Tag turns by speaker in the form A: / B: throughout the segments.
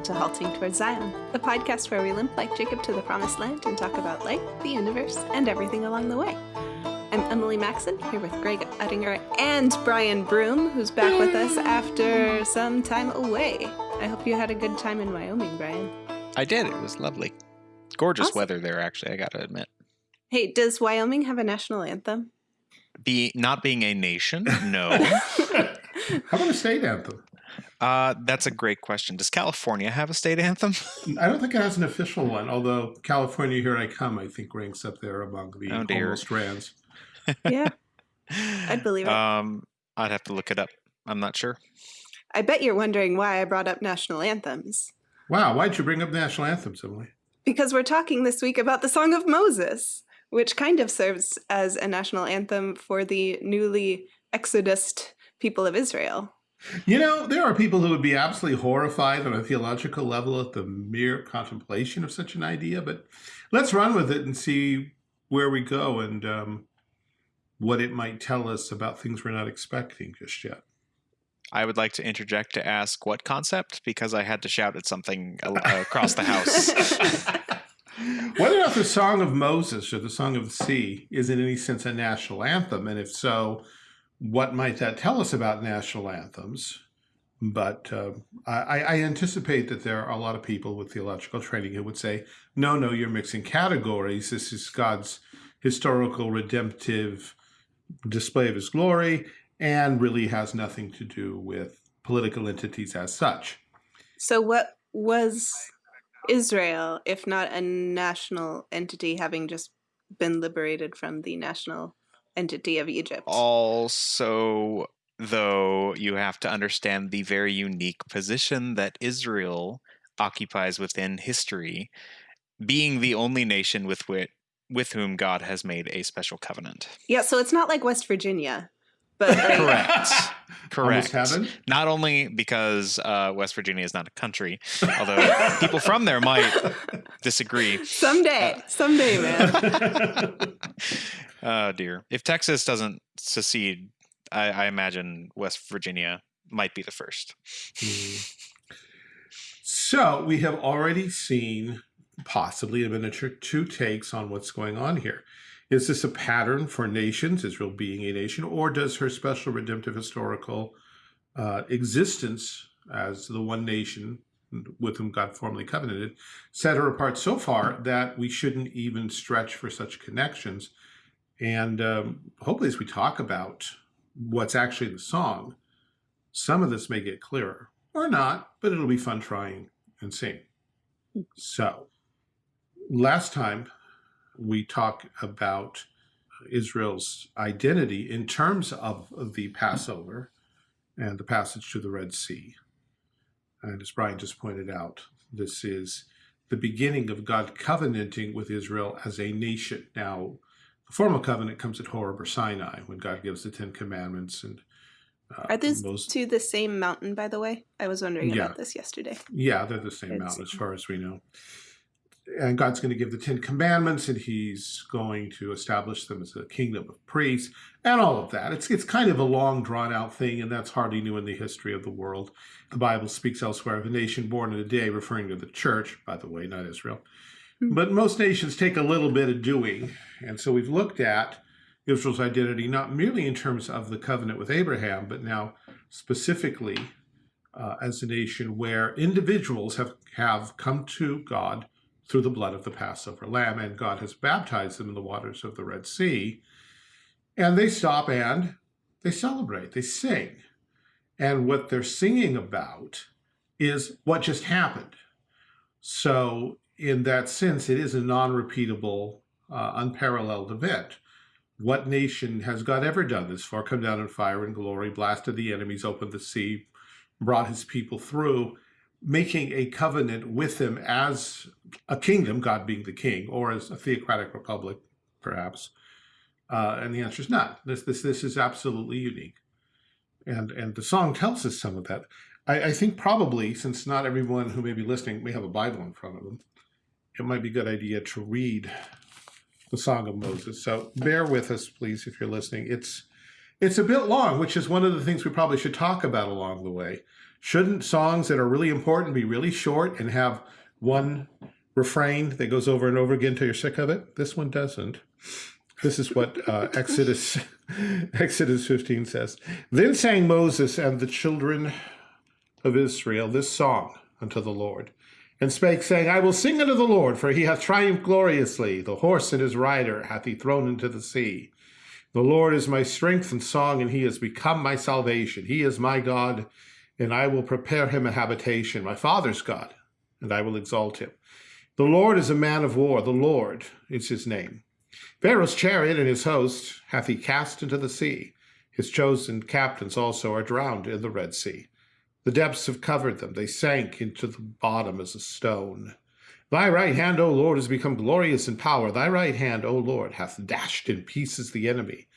A: Welcome to Halting Towards Zion, the podcast where we limp like Jacob to the promised land and talk about life, the universe, and everything along the way. I'm Emily Maxon, here with Greg Uttinger and Brian Broom, who's back with us after some time away. I hope you had a good time in Wyoming, Brian.
B: I did. It was lovely. Gorgeous
A: Awesome.
B: weather there, actually, I gotta admit.
A: Hey, does Wyoming have a national anthem?
B: Be not being a nation, no.
C: How about a state anthem?
B: Uh, that's a great question. Does California have a state anthem?
C: I don't think it has an official one, although California Here I Come, I think, ranks up there among the
B: Oh, dear.
C: almost strands.
A: yeah, I'd believe it.
B: Um, I'd have to look it up. I'm not sure.
A: I bet you're wondering why I brought up national anthems.
C: Wow, why'd you bring up national anthems, Emily?
A: Because we're talking this week about the Song of Moses, which kind of serves as a national anthem for the newly exodused people of Israel.
C: You know, there are people who would be absolutely horrified on a theological level at the mere contemplation of such an idea, but let's run with it and see where we go and um, what it might tell us about things we're not expecting just yet.
B: I would like to interject to ask what concept because I had to shout at something across the house.
C: Whether or not the Song of Moses or the Song of the Sea is in any sense a national anthem, and if so, what might that tell us about national anthems? But uh, I, I anticipate that there are a lot of people with theological training who would say, no, no, you're mixing categories. This is God's historical redemptive display of his glory and really has nothing to do with political entities as such.
A: so, what was Israel if not a national entity having just been liberated from the national entity of Egypt?
B: Also, though, you have to understand the very unique position that Israel occupies within history, being the only nation with which with whom God has made a special covenant.
A: Yeah, so it's not like West Virginia, but like,
B: Correct. Correct.
C: heaven.
B: Not only because uh, West Virginia is not a country, although people from there might disagree.
A: someday, someday, man.
B: Oh dear. If Texas doesn't secede, I, I imagine West Virginia might be the first.
C: Mm. So we have already seen possibly a miniature two takes on what's going on here. Is this a pattern for nations, Israel being a nation, or does her special redemptive historical uh, existence as the one nation with whom God formally covenanted set her apart so far that we shouldn't even stretch for such connections? And um, hopefully, as we talk about what's actually in the song, some of this may get clearer or not, but it'll be fun trying and seeing. So, last time we talked about Israel's identity in terms of the Passover and the passage to the Red Sea. And as Brian just pointed out, this is the beginning of God covenanting with Israel as a nation. Now, the formal covenant comes at Horeb or Sinai when God gives the Ten Commandments and uh,
A: Are these
C: Moses-
A: to the same mountain, by the way? I was wondering
C: Yeah.
A: about this yesterday.
C: Yeah, they're the same
A: It's-
C: mountain as far as we know. And God's going to give the Ten Commandments, and He's going to establish them as a kingdom of priests, and all of that. It's it's kind of a long, drawn out thing, and that's hardly new in the history of the world. The Bible speaks elsewhere of a nation born in a day, referring to the church, by the way, not Israel. But most nations take a little bit of doing, and so we've looked at Israel's identity not merely in terms of the covenant with Abraham, but now specifically uh, as a nation where individuals have, have come to God through the blood of the Passover lamb, and God has baptized them in the waters of the Red Sea. And they stop and they celebrate, they sing. And what they're singing about is what just happened. So, in that sense, it is a non repeatable, uh, unparalleled event. What nation has God ever done this for? Come down in fire and glory, blasted the enemies, opened the sea, brought his people through, making a covenant with him as a kingdom, God being the king, or as a theocratic republic, perhaps. Uh, and the answer is not. This this this is absolutely unique, and and the song tells us some of that. I, I think probably since not everyone who may be listening may have a Bible in front of them, it might be a good idea to read the Song of Moses. So bear with us, please, if you're listening. It's it's a bit long, which is one of the things we probably should talk about along the way. Shouldn't songs that are really important be really short and have one refrain that goes over and over again till you're sick of it? This one doesn't. This is what uh, Exodus Exodus 15 says. Then sang Moses and the children of Israel this song unto the Lord, and spake, saying, I will sing unto the Lord, for he hath triumphed gloriously. The horse and his rider hath he thrown into the sea. The Lord is my strength and song, and he has become my salvation. He is my God, and I will prepare him a habitation, my father's God, and I will exalt him. The Lord is a man of war, the Lord is his name. Pharaoh's chariot and his host hath he cast into the sea. His chosen captains also are drowned in the Red Sea. The depths have covered them. They sank into the bottom as a stone. Thy right hand, O Lord, has become glorious in power. Thy right hand, O Lord, hath dashed in pieces the enemy.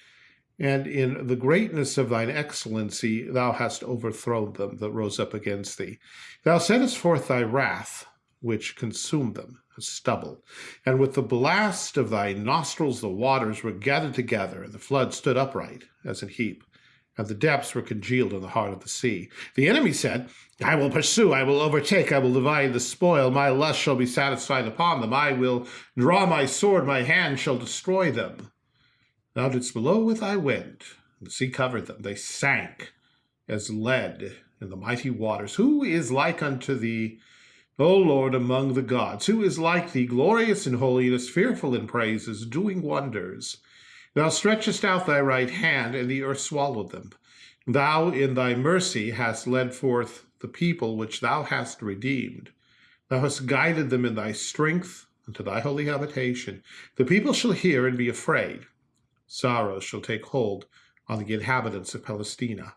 C: And in the greatness of thine excellency, thou hast overthrown them that rose up against thee. Thou sentest forth thy wrath, which consumed them as stubble. And with the blast of thy nostrils, the waters were gathered together, and the flood stood upright as an heap and the depths were congealed in the heart of the sea. The enemy said, I will pursue, I will overtake, I will divide the spoil, my lust shall be satisfied upon them, I will draw my sword, my hand shall destroy them. Thou didst blow with thy wind, the sea covered them, they sank as lead in the mighty waters. Who is like unto thee, O Lord, among the gods? Who is like thee, glorious in holiness, fearful in praises, doing wonders? Thou stretchest out thy right hand, and the earth swallowed them. Thou in thy mercy hast led forth the people which thou hast redeemed. Thou hast guided them in thy strength unto thy holy habitation. The people shall hear and be afraid. Sorrow shall take hold on the inhabitants of Palestina.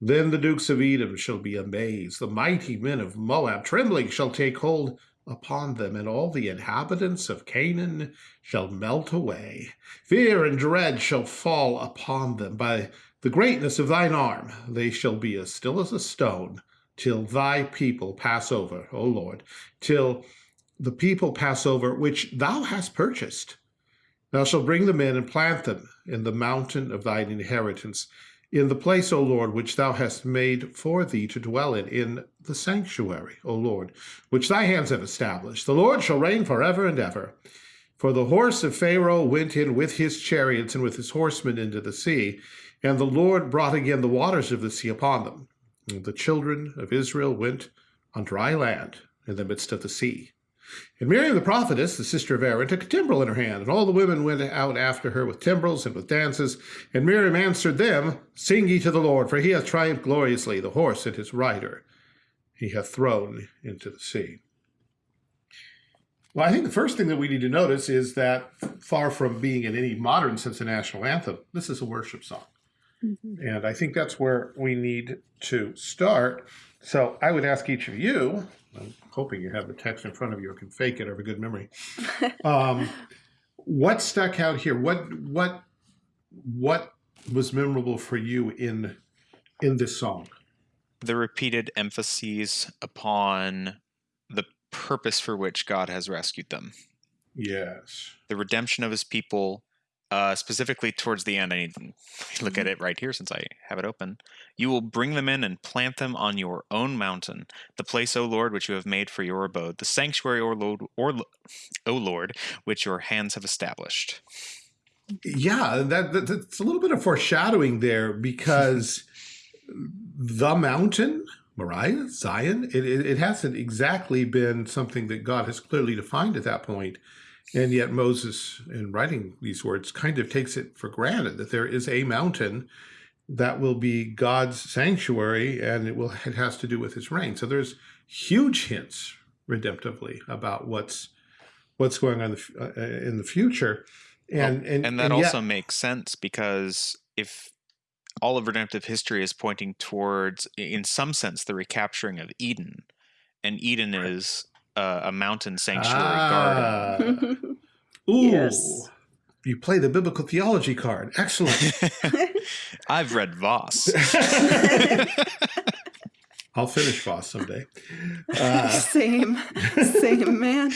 C: Then the dukes of Edom shall be amazed. The mighty men of Moab, trembling, shall take hold upon them, and all the inhabitants of Canaan shall melt away. Fear and dread shall fall upon them by the greatness of thine arm. They shall be as still as a stone till thy people pass over, O Lord, till the people pass over which thou hast purchased. Thou shalt bring them in and plant them in the mountain of thine inheritance in the place, O Lord, which thou hast made for thee to dwell in, in the sanctuary, O Lord, which thy hands have established. The Lord shall reign forever and ever. For the horse of Pharaoh went in with his chariots and with his horsemen into the sea, and the Lord brought again the waters of the sea upon them. And the children of Israel went on dry land in the midst of the sea. And Miriam the prophetess, the sister of Aaron, took a timbrel in her hand, and all the women went out after her with timbrels and with dances. And Miriam answered them, Sing ye to the Lord, for he hath triumphed gloriously, the horse and his rider he hath thrown into the sea. Well, I think the first thing that we need to notice is that far from being in any modern sense a national anthem, this is a worship song. Mm -hmm. And I think that's where we need to start. So I would ask each of you I'm hoping you have the text in front of you or can fake it or have a good memory. Um, what stuck out here? What what what was memorable for you in in this song?
B: The repeated emphases upon the purpose for which God has rescued them.
C: Yes.
B: The redemption of his people, uh, specifically towards the end, I need to look at mm-hmm. it right here since I have it open. You will bring them in and plant them on your own mountain, the place, O Lord, which you have made for your abode, the sanctuary, O Lord, or O Lord, which your hands have established.
C: Yeah, that, that that's a little bit of foreshadowing there because the mountain, Moriah, Zion, it, it, it hasn't exactly been something that God has clearly defined at that point. And yet Moses, in writing these words, kind of takes it for granted that there is a mountain that will be God's sanctuary and it will it has to do with his reign. So there's huge hints redemptively about what's what's going on uh, in the future. And,
B: well, and, and that and also yet, makes sense because if all of redemptive history is pointing towards, in some sense, the recapturing of Eden, and Eden right. is uh, a mountain sanctuary ah.
C: garden. Ooh. Yes. You play the biblical theology card. Excellent.
B: I've read Vos.
C: I'll finish Vos someday. Uh,
A: same, same man.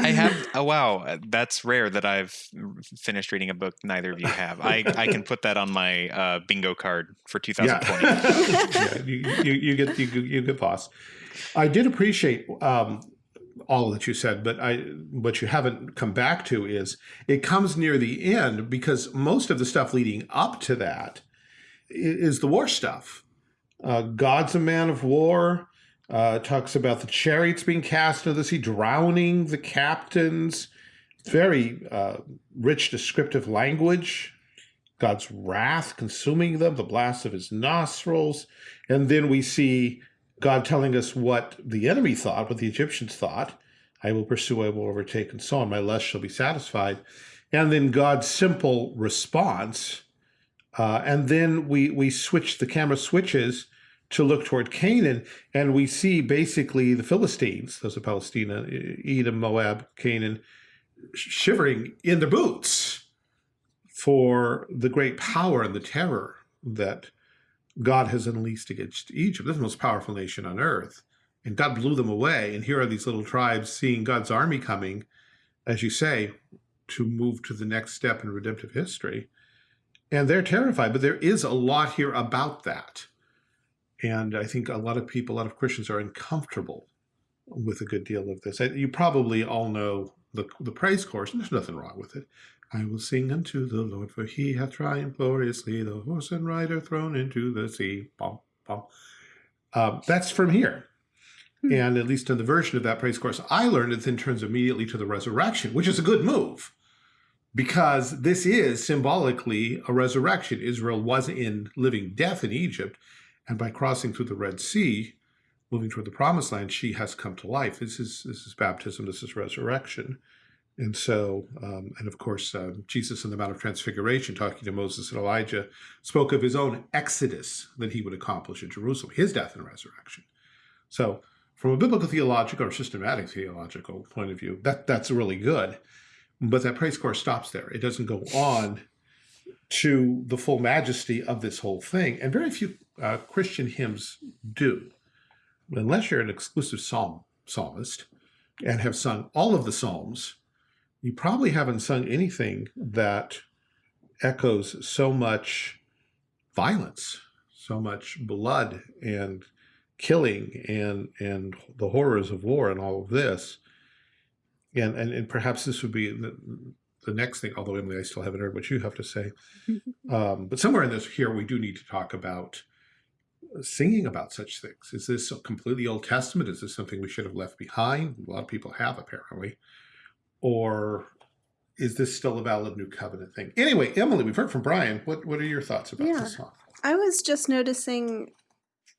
B: I have. Oh wow, uh, that's rare that I've finished reading a book neither of you have. I I can put that on my uh, bingo card for 2020.
C: Yeah, yeah you, you, you get you, you get Vos. I did appreciate um, all that you said, but I what you haven't come back to is it comes near the end because most of the stuff leading up to that is the war stuff uh, God's a man of war. Uh, talks about the chariots being cast into the sea, drowning the captains. Very uh, rich descriptive language. God's wrath consuming them, the blast of his nostrils. And then we see God telling us what the enemy thought, what the Egyptians thought. I will pursue, I will overtake, and so on. My lust shall be satisfied. And then God's simple response. Uh, and then we, we switch, the camera switches to look toward Canaan, and we see basically the Philistines, those are Palestina, Edom, Moab, Canaan, shivering in their boots for the great power and the terror that God has unleashed against Egypt. This is the most powerful nation on earth. And God blew them away. And here are these little tribes seeing God's army coming, as you say, to move to the next step in redemptive history. And they're terrified, but there is a lot here about that. And I think a lot of people, a lot of Christians are uncomfortable with a good deal of this. You probably all know the, the praise chorus, and there's nothing wrong with it. I will sing unto the Lord, for he hath triumphed gloriously, the horse and rider thrown into the sea. Um, that's from here. Hmm. And at least in the version of that praise course I learned, it then turns immediately to the resurrection, which is a good move because this is symbolically a resurrection. Israel was in living death in Egypt, and by crossing through the Red Sea, moving toward the promised land, she has come to life. This is this is baptism, this is resurrection. And so, um, and of course, uh, Jesus in the Mount of Transfiguration, talking to Moses and Elijah, spoke of his own exodus that he would accomplish in Jerusalem, his death and resurrection. So from a biblical theological or systematic theological point of view, that that's really good. But that praise chorus stops there. It doesn't go on to the full majesty of this whole thing. And very few uh, Christian hymns do, unless you're an exclusive psalm psalmist and have sung all of the psalms, you probably haven't sung anything that echoes so much violence, so much blood and killing and and the horrors of war and all of this. And and, and perhaps this would be the, the next thing, although Emily, I still haven't heard what you have to say. um, but somewhere in this here, we do need to talk about singing about such things? Is this a completely Old Testament? Is this something we should have left behind? A lot of people have, apparently. Or is this still a valid New Covenant thing? Anyway, Emily, we've heard from Brian. What, what are your thoughts about yeah. this song?
A: I was just noticing,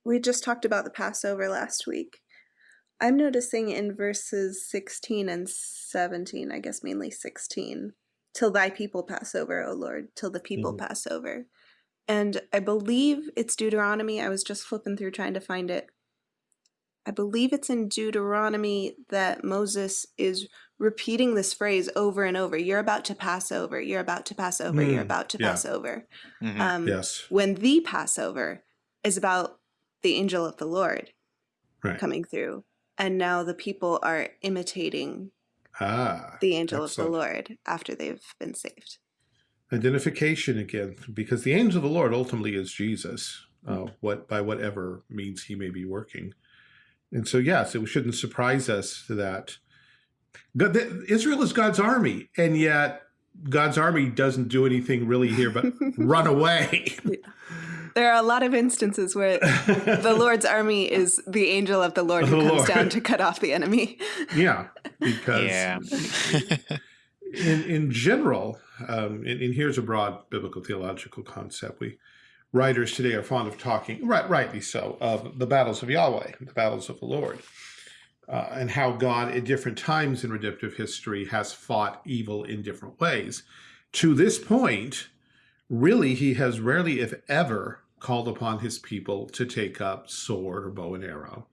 A: we just talked about the Passover last week. I'm noticing in verses 16 and 17, I guess mainly 16, till thy people pass over, O Lord, till the people mm -hmm. pass over. And I believe it's Deuteronomy. I was just flipping through trying to find it. I believe it's in Deuteronomy that Moses is repeating this phrase over and over. You're about to pass over. You're about to pass over. Mm, you're about to yeah. pass over.
C: Mm -hmm. um, yes.
A: When the Passover is about the angel of the Lord right. coming through. And now the people are imitating ah, the angel of the Lord after they've been saved
C: identification again, because the angel of the Lord ultimately is Jesus, uh, what by whatever means he may be working. And so, yes, it shouldn't surprise us that God, Israel is God's army, and yet God's army doesn't do anything really here but run away.
A: There are a lot of instances where the Lord's army is the angel of the Lord who the comes Lord. down to cut off the enemy.
C: Yeah, because yeah. in in general, um, and, and, here's a broad biblical theological concept. We writers today are fond of talking, right, rightly so, of the battles of Yahweh, the battles of the Lord, uh, and how God at different times in redemptive history has fought evil in different ways. To this point, really, he has rarely, if ever, called upon his people to take up sword or bow and arrow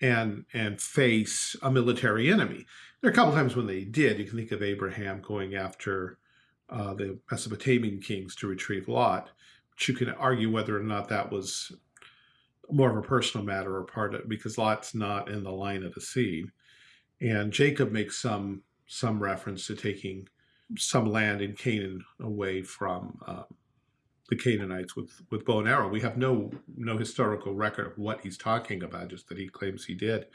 C: and and face a military enemy. There are a couple times when they did. You can think of Abraham going after uh, the Mesopotamian kings to retrieve Lot. But you can argue whether or not that was more of a personal matter or part of it because Lot's not in the line of the seed. And Jacob makes some some reference to taking some land in Canaan away from um, the Canaanites with with bow and arrow. We have no no historical record of what he's talking about, just that he claims he did.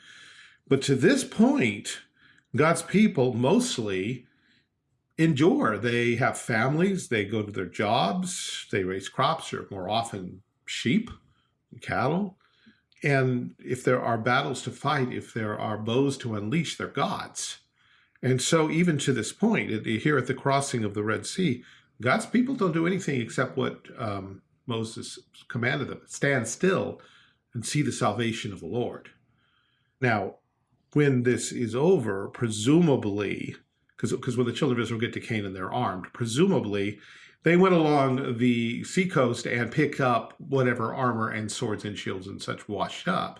C: But to this point, God's people mostly endure. They have families, they go to their jobs, they raise crops, or more often sheep, cattle. And if there are battles to fight, if there are bows to unleash, they're God's. And so even to this point, here at the crossing of the Red Sea, God's people don't do anything except what um, Moses commanded them, stand still and see the salvation of the Lord. Now, when this is over, presumably, because when the children of Israel get to Canaan, they're armed, presumably they went along the seacoast and picked up whatever armor and swords and shields and such washed up.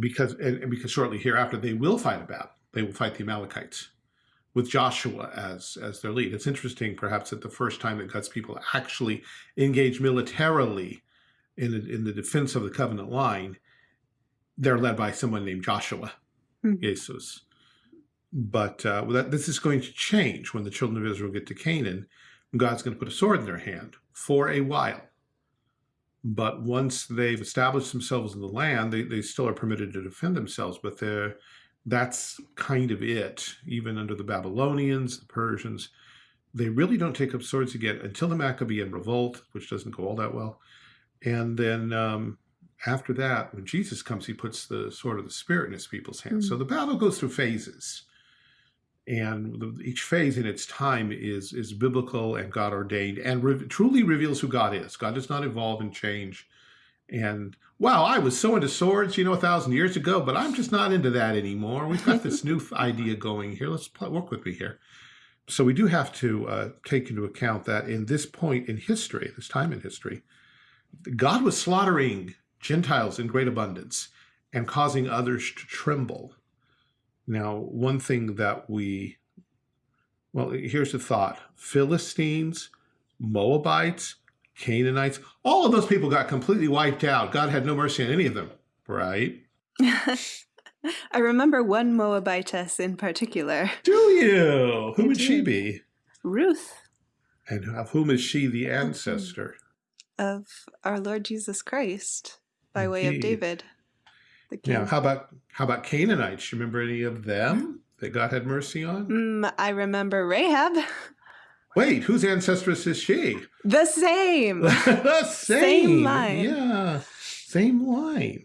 C: Because and, and because shortly hereafter they will fight a battle. They will fight the Amalekites with Joshua as as their lead. It's interesting, perhaps, that the first time that God's people actually engage militarily in the, in the defense of the covenant line, they're led by someone named Joshua, mm -hmm. Jesus. But uh, that, this is going to change when the children of Israel get to Canaan. God's going to put a sword in their hand for a while. But once they've established themselves in the land, they, they still are permitted to defend themselves, but they're that's kind of it. Even under the Babylonians, the Persians, they really don't take up swords again until the Maccabean revolt, which doesn't go all that well. And then um, after that, when Jesus comes, he puts the sword of the Spirit in his people's hands. Mm. So the battle goes through phases. And the, each phase in its time is, is biblical and God ordained and re truly reveals who God is. God does not evolve and change and wow, I was so into swords, you know, a thousand years ago, but I'm just not into that anymore. We've got this new idea going here. Let's work with me here. So we do have to uh, take into account that in this point in history, this time in history, God was slaughtering Gentiles in great abundance and causing others to tremble. Now, one thing that we, well, here's the thought. Philistines, Moabites, Canaanites, all of those people got completely wiped out. God had no mercy on any of them, right?
A: I remember one Moabitess in particular.
C: Do you? Who would she be?
A: Ruth.
C: And of whom is she the mm-hmm. ancestor?
A: Of our Lord Jesus Christ, by Indeed. way of David.
C: Yeah. How about how about Canaanites? You remember any of them that God had mercy on?
A: Mm, I remember Rahab.
C: Wait, whose ancestress is she?
A: The same.
C: the same. Same line. Yeah, same line.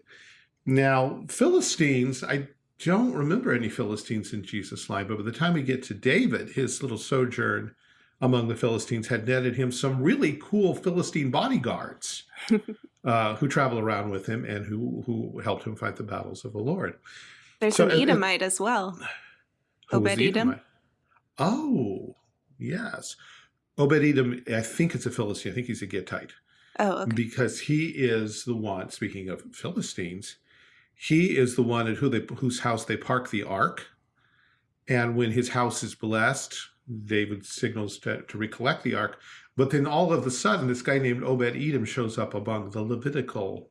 C: Now, Philistines, I don't remember any Philistines in Jesus' line, but by the time we get to David, his little sojourn among the Philistines had netted him some really cool Philistine bodyguards uh, who travel around with him and who, who helped him fight the battles of the Lord.
A: There's so, an Edomite as well. Obed Edom.
C: Oh, Yes. Obed-Edom, I think it's a Philistine. I think he's a Gittite.
A: Oh, okay.
C: Because he is the one, speaking of Philistines, he is the one at who they, whose house they park the ark. And when his house is blessed, David signals to, to recollect the ark. But then all of a sudden, this guy named Obed-Edom shows up among the Levitical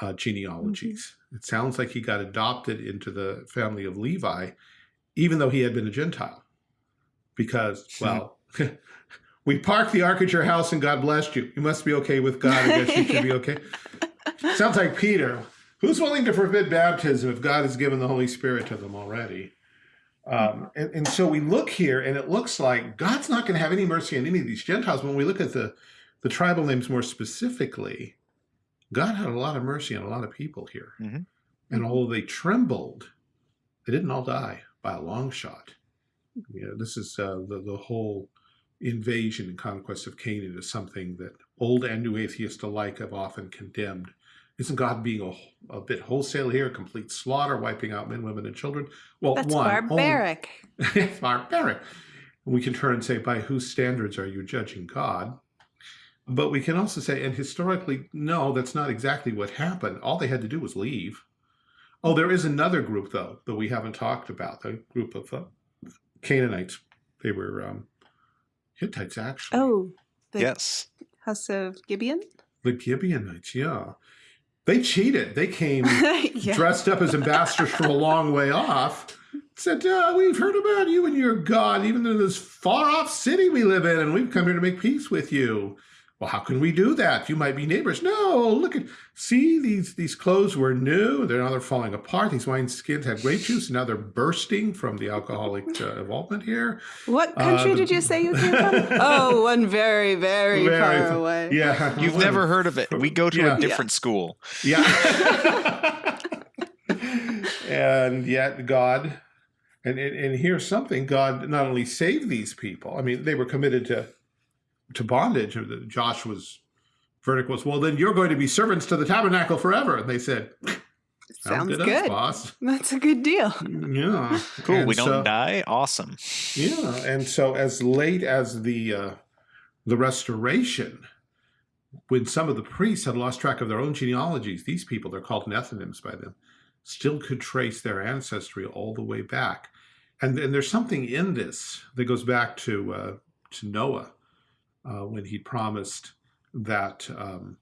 C: uh, genealogies. Mm -hmm. It sounds like he got adopted into the family of Levi, even though he had been a Gentile because, well, we parked the ark at your house and God blessed you. You must be okay with God. I guess you should be okay. Sounds like Peter. Who's willing to forbid baptism if God has given the Holy Spirit to them already? Um, and, and, so we look here and it looks like God's not going to have any mercy on any of these Gentiles. When we look at the, the tribal names more specifically, God had a lot of mercy on a lot of people here. Mm -hmm. And although they trembled, they didn't all die by a long shot. You know, this is uh, the, the whole invasion and conquest of Canaan is something that old and new atheists alike have often condemned. Isn't God being a, a bit wholesale here, complete slaughter, wiping out men, women, and children?
A: Well, That's one, barbaric.
C: Only, barbaric. We can turn and say, by whose standards are you judging God? But we can also say, and historically, no, that's not exactly what happened. All they had to do was leave. Oh, there is another group, though, that we haven't talked about, the group of uh, Canaanites. They were um, Hittites, actually.
A: Oh,
B: yes.
A: House of Gibeon?
C: The Gibeonites, yeah. They cheated. They came
A: yeah.
C: dressed up as ambassadors from a long way off. Said, uh, we've heard about you and your God, even in this far off city we live in, and we've come here to make peace with you. Well, how can we do that? You might be neighbors. No, look at, see, these these clothes were new. They're now they're falling apart. These wine skins had grape juice, and now they're bursting from the alcoholic uh, involvement here.
A: What country
C: Uh,
A: did you say you came from? oh, one very, very,
C: Very
A: far away.
C: Yeah.
B: You've never heard of it. We go to
C: Yeah.
B: a different school.
C: Yeah. and yet God, and, and and here's something: God not only saved these people. I mean, they were committed to to bondage. Joshua's verdict was, "Well, then you're going to be servants to the tabernacle forever." And they said,
A: Sounds
C: to us,
A: good.
C: boss."
A: That's a good deal.
C: Yeah,
B: Cool.
C: And
B: we don't
C: so-
B: die. Awesome.
C: Yeah, and so as late as the uh, the Restoration, when some of the priests had lost track of their own genealogies, these people, they're called Nethinims by them, still could trace their ancestry all the way back. And, and there's something in this that goes back to uh, to Noah uh, when he promised that, um,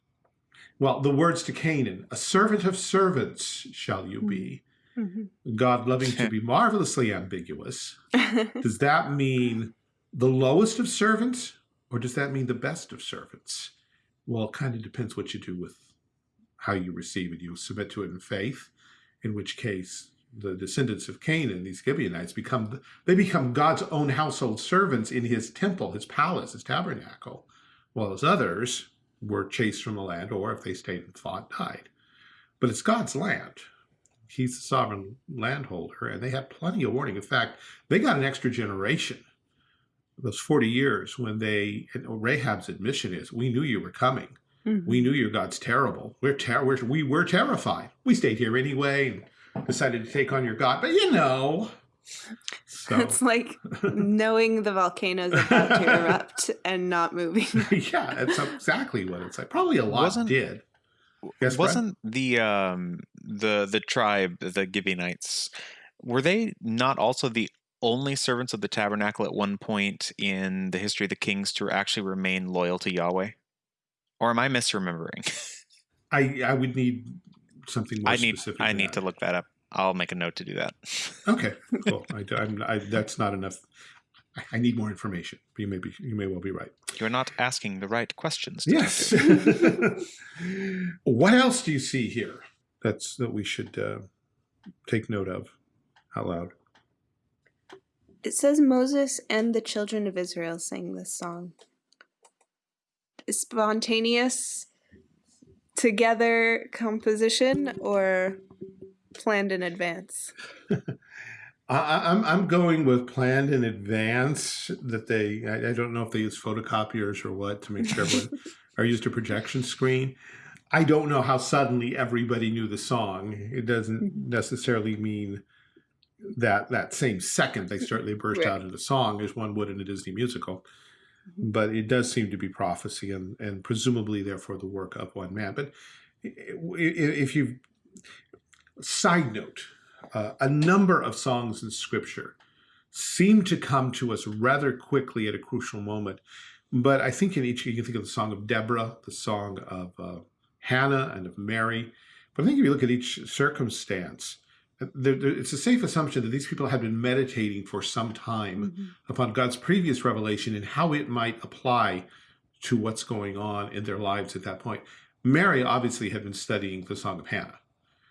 C: well, the words to Canaan, a servant of servants shall you be.
A: Mhm.
C: God loving to be marvelously ambiguous. Does that mean the lowest of servants or does that mean the best of servants? Well, it kind of depends what you do with how you receive it. You submit to it in faith, in which case the descendants of Canaan, and these Gibeonites, become they become God's own household servants in his temple, his palace, his tabernacle, while as others were chased from the land, or if they stayed and fought, died. But it's God's land. He's the sovereign landholder, and they had plenty of warning. In fact, they got an extra generation. Those 40 years when they, Rahab's admission is, we knew you were coming.
A: Mhm.
C: We knew your God's terrible. We're, ter- we're we were terrified. We stayed here anyway and decided to take on your God. But you know, so
A: It's like knowing the volcano's about to erupt and not moving.
C: yeah, that's exactly what it's like. Probably a lot
B: Wasn't-
C: did. Yes,
B: Wasn't the um the the tribe the Gibeonites were they not also the only servants of the tabernacle at one point in the history of the kings to actually remain loyal to Yahweh? Or am I misremembering?
C: I I would need something more
B: I need
C: specific.
B: I need
C: that.
B: to look that up. I'll make a note to do that.
C: Okay, cool. I, am I, that's not enough. I, I need more information. You may be you may well be right.
B: You're not asking the right questions.
C: Yes. what else do you see here that's that we should uh, take note of out loud?
A: It says Moses and the children of Israel sang this song. Spontaneous, together composition, or planned in advance?
C: I, I- I'm I'm going with planned in advance that they I, I don't know if they use photocopiers or what to make sure everyone or used a projection screen. I don't know how suddenly everybody knew the song. It doesn't mm-hmm. necessarily mean that that same second they they burst
A: Right.
C: out into song as one would in a Disney musical. But it does seem to be prophecy and, and presumably therefore the work of one man. But if you side note, uh, a number of songs in scripture seem to come to us rather quickly at a crucial moment. But I think in each, you can think of the song of Deborah, the song of uh, Hannah and of Mary. But I think if you look at each circumstance, it's a safe assumption that these people had been meditating for some time
A: Mhm.
C: upon God's previous revelation and how it might apply to what's going on in their lives at that point. Mary obviously had been studying the Song of Hannah.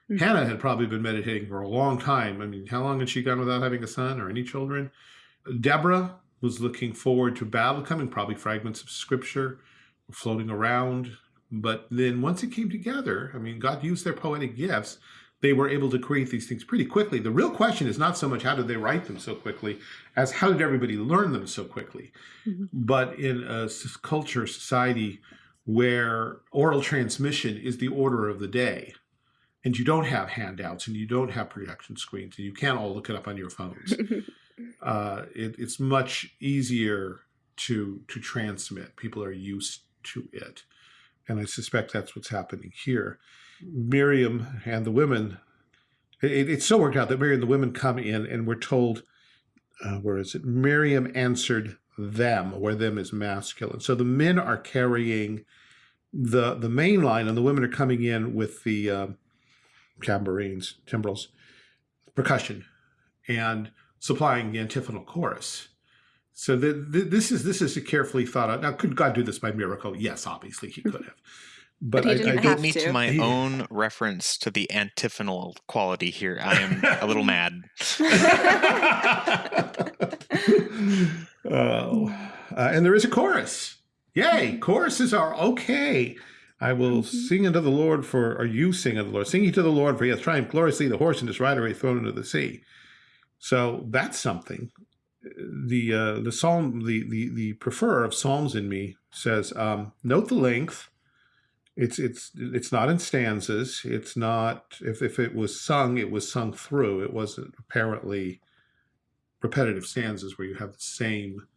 A: Mhm.
C: Hannah had probably been meditating for a long time. I mean, how long had she gone without having a son or any children? Deborah was looking forward to battle coming, probably fragments of scripture floating around. But then once it came together, I mean, God used their poetic gifts. They were able to create these things pretty quickly. The real question is not so much how did they write them so quickly as how did everybody learn them so quickly.
A: Mhm.
C: But in a culture, society where oral transmission is the order of the day, and you don't have handouts and you don't have projection screens and you can't all look it up on your phones, uh, it, it's much easier to to transmit. People are used to it, and I suspect that's what's happening here. Miriam and the women. It, so worked out that Miriam and the women come in, and we're told, uh, where is it? Miriam answered them, where them is masculine. So the men are carrying the the main line and the women are coming in with the uh, tambourines, timbrels, percussion, and supplying the antiphonal chorus. So the, the, this is this is a carefully thought out. Now, could God do this by miracle? Yes, obviously he could have. But,
A: But he
C: I, I.
B: Beat me to
A: to.
B: my
C: Yeah.
B: own reference to the antiphonal quality here. I am a little mad.
C: oh, uh, and there is a chorus. Yay! Choruses are okay. I will
A: Mhm.
C: sing unto the Lord for, or you sing unto the Lord. Sing ye to the Lord, for he hath triumphed gloriously. The horse and his rider are thrown into the sea. So that's something. The uh, the psalm, the the the preferer of psalms in me says, um, note the length. It's it's it's not in stanzas. It's not if if it was sung, it was sung through. It wasn't apparently repetitive stanzas where you have the same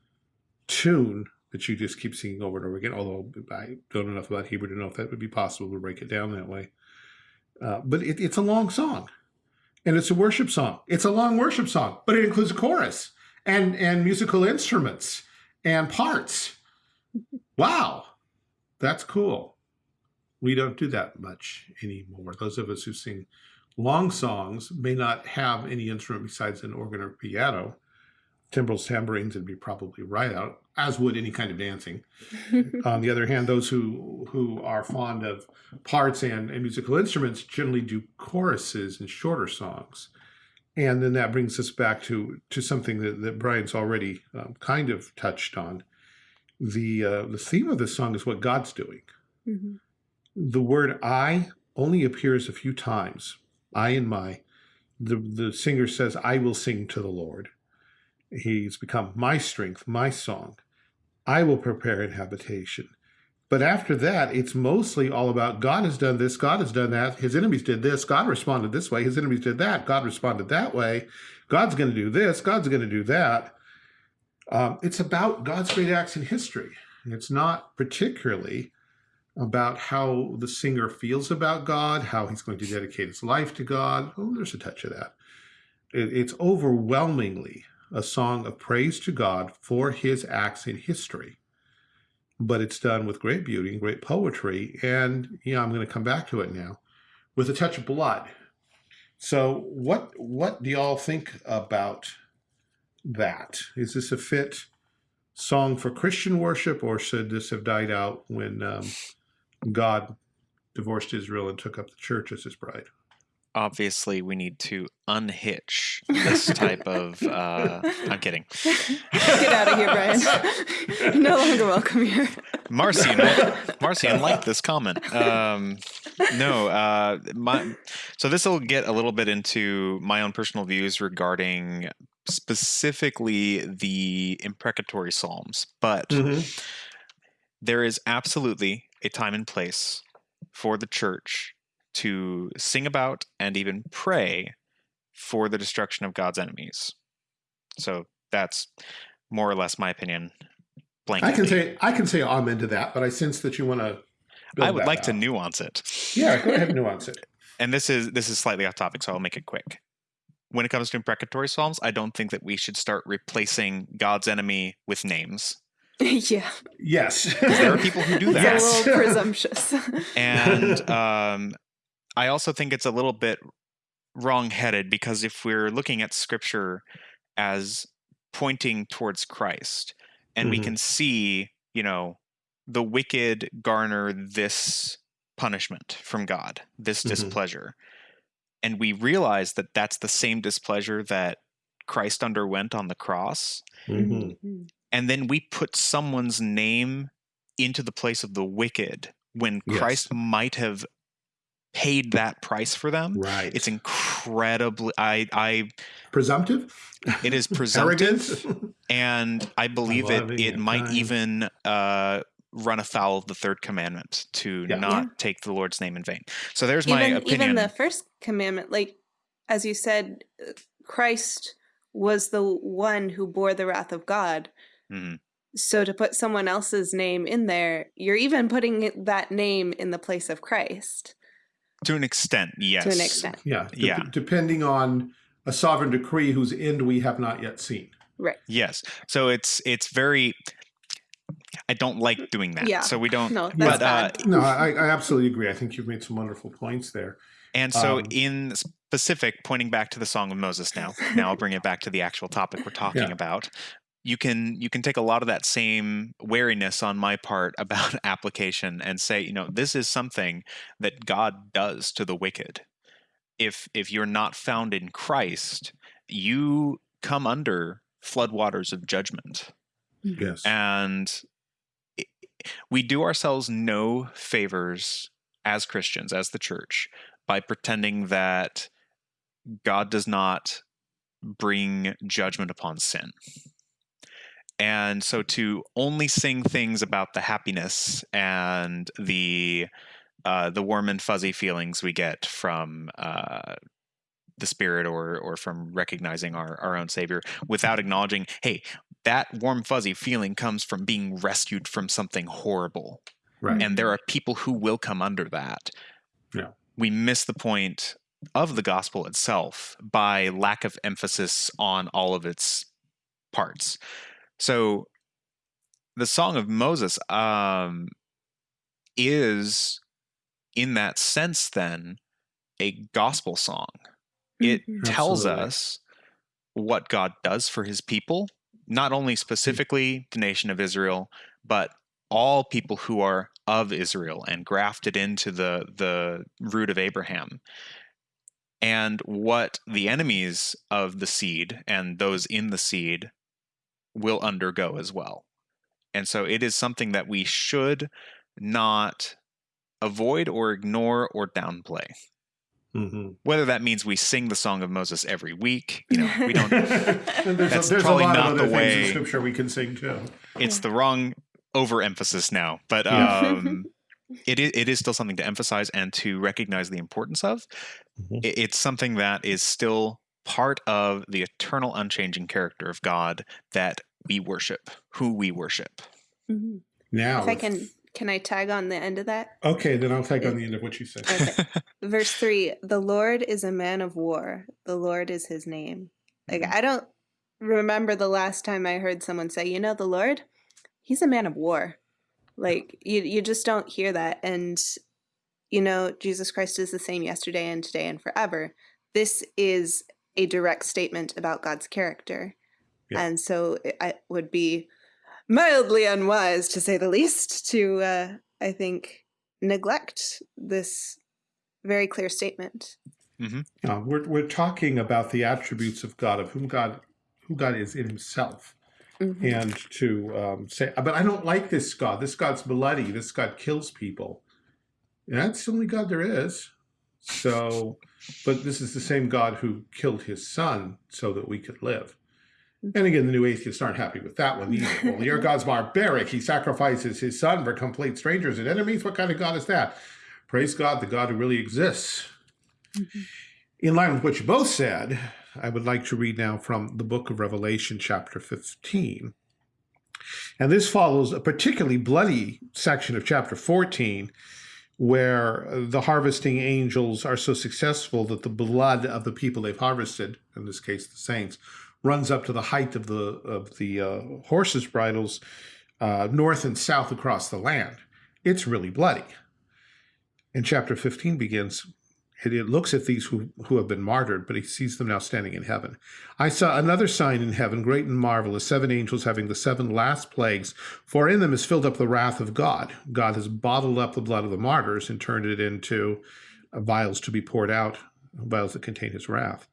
C: tune that you just keep singing over and over again. Although I don't know enough about Hebrew to know if that would be possible to break it down that way. Uh, but it, it's a long song, and it's a worship song. It's a long worship song, but it includes a chorus and and musical instruments and parts. Wow, that's cool. We don't do that much anymore. Those of us who sing long songs may not have any instrument besides an organ or piano. Timbrels, tambourines would be probably right out, as would any kind of dancing. On the other hand, those who who are fond of parts and, and musical instruments generally do choruses and shorter songs. And then that brings us back to to something that, that Brian's already um, kind of touched on. The uh, the theme of this song is what God's doing.
A: Mhm.
C: The word I only appears a few times. I and my. The, the singer says, I will sing to the Lord. He's become my strength, my song. I will prepare an habitation. But after that, it's mostly all about God has done this, God has done that, his enemies did this, God responded this way, his enemies did that, God responded that way, God's going to do this, God's going to do that. Um, it's about God's great acts in history. It's not particularly about how the singer feels about God, how he's going to dedicate his life to God. Oh, there's a touch of that. It, it's overwhelmingly a song of praise to God for his acts in history. But it's done with great beauty and great poetry. And yeah, I'm going to come back to it now with a touch of blood. So what what do y'all think about that? Is this a fit song for Christian worship, or should this have died out when um, God divorced Israel and took up the church as his bride?
B: Obviously, we need to unhitch this type of. Uh, I'm kidding.
A: Get out of here, Brian. No longer welcome here.
B: Marcy, no, Marcy, I like this comment. Um, no, uh, my, so this will get a little bit into my own personal views regarding specifically the imprecatory psalms, but there is absolutely a time and place for the church to sing about and even pray for the destruction of God's enemies. So that's more or less my opinion. Blanketly.
C: I can say I can say amen to that, but I sense that you want to.
B: I would like to nuance it.
C: Yeah, go ahead and nuance it.
B: And this is this is slightly off topic, so I'll make it quick. When it comes to imprecatory psalms, I don't think that we should start replacing God's enemy with names.
A: yeah,
C: Yes,
B: there are people who do that.
C: Yes.
A: a little presumptuous.
B: And um, I also think it's a little bit wrong-headed because if we're looking at Scripture as pointing towards Christ, and we
C: Mhm.
B: can see, you know, the wicked garner this punishment from God, this
C: Mhm.
B: displeasure, and we realize that that's the same displeasure that Christ underwent on the cross,
C: Mhm.
B: And then we put someone's name into the place of the wicked when
C: Yes.
B: Christ might have paid that price for them.
C: Right.
B: It's incredibly I I
C: presumptive.
B: it is presumptive and I believe it
C: loving
B: it
C: it
B: might
C: time.
B: even uh run afoul of the third commandment to
C: Yeah.
B: not
A: Yeah.
B: take the Lord's name in vain. So there's my
A: even
B: opinion.
A: even the first commandment, like as you said, uh, Christ was the one who bore the wrath of God.
B: Mhm.
A: So to put someone else's name in there, you're even putting that name in the place of Christ
B: To an extent, yes.
A: to an extent.
C: yeah. dep-
B: Yeah.
C: Depending on a sovereign decree whose end we have not yet seen. Right.
B: Yes. So it's it's very I don't like doing that.
A: Yeah.
B: So we don't.
A: No, that's
B: but, uh,
A: bad.
C: No, I, I absolutely agree. I think you've made some wonderful points there.
B: And so,
C: Um,
B: in specific, pointing back to the Song of Moses now, now I'll bring it back to the actual topic we're talking
C: Yeah.
B: about. You can you can take a lot of that same wariness on my part about application and say, you know, this is something that God does to the wicked. If if you're not found in Christ, you come under floodwaters of judgment mm-hmm.
C: Yes.
B: and we do ourselves no favors as Christians, as the church, by pretending that God does not bring judgment upon sin. And so to only sing things about the happiness and the uh, the warm and fuzzy feelings we get from uh, the spirit or or from recognizing our, our own savior without acknowledging hey that warm fuzzy feeling comes from being rescued from something horrible
C: right.
B: and there are people who will come under that
C: Yeah.
B: we miss the point of the gospel itself by lack of emphasis on all of its parts so the song of moses um, is in that sense then a gospel song it
A: Mhm.
B: tells
C: Absolutely.
B: us what God does for his people, not only specifically the nation of Israel, but all people who are of Israel and grafted into the the root of Abraham. And what the enemies of the seed and those in the seed will undergo as well. And so it is something that we should not avoid or ignore or downplay
C: hmm
B: whether that means we sing the song of moses every week you know we don't
C: there's
B: That's
C: a,
B: probably
C: lot
B: not
C: of
B: the way-
C: scripture we can sing too.
B: it's the wrong overemphasis now but um it is, it is still something to emphasize and to recognize the importance of
C: Mhm.
B: It's something that is still part of the eternal unchanging character of god that we worship who we worship
A: Mhm.
C: Now,
A: If I can, can I tag on the end of that?
C: okay, then I'll tag on the end of what you said.
A: Okay. Verse three: The Lord is a man of war. The Lord is his name. Like I don't remember the last time I heard someone say, "You know, the Lord, he's a man of war." Like you, you just don't hear that. And you know, Jesus Christ is the same yesterday and today and forever. This is a direct statement about God's character,
C: Yeah.
A: and so it, it would be mildly unwise, to say the least, to uh, I think neglect this very clear statement.
C: Uh, we're we're talking about the attributes of God, of whom God who God is in Himself,
A: Mhm.
C: and to um, say, but I don't like this God. This God's bloody. This God kills people. That's the only God there is. So, but this is the same God who killed His Son so that we could live. And again, the new atheists aren't happy with that one either. well, your God's barbaric. He sacrifices His Son for complete strangers and enemies. What kind of God is that? Praise God, the God who really exists.
A: Mhm.
C: In line with what you both said, I would like to read now from the book of Revelation, chapter 15. And this follows a particularly bloody section of chapter 14, where the harvesting angels are so successful that the blood of the people they've harvested, in this case the saints, runs up to the height of the of the uh, horses' bridles, uh, north and south across the land. It's really bloody. And chapter 15 begins it, it looks at these who, who have been martyred, but he sees them now standing in heaven. I saw another sign in heaven, great and marvelous, seven angels having the seven last plagues, for in them is filled up the wrath of God. God has bottled up the blood of the martyrs and turned it into uh, vials to be poured out, vials that contain his wrath.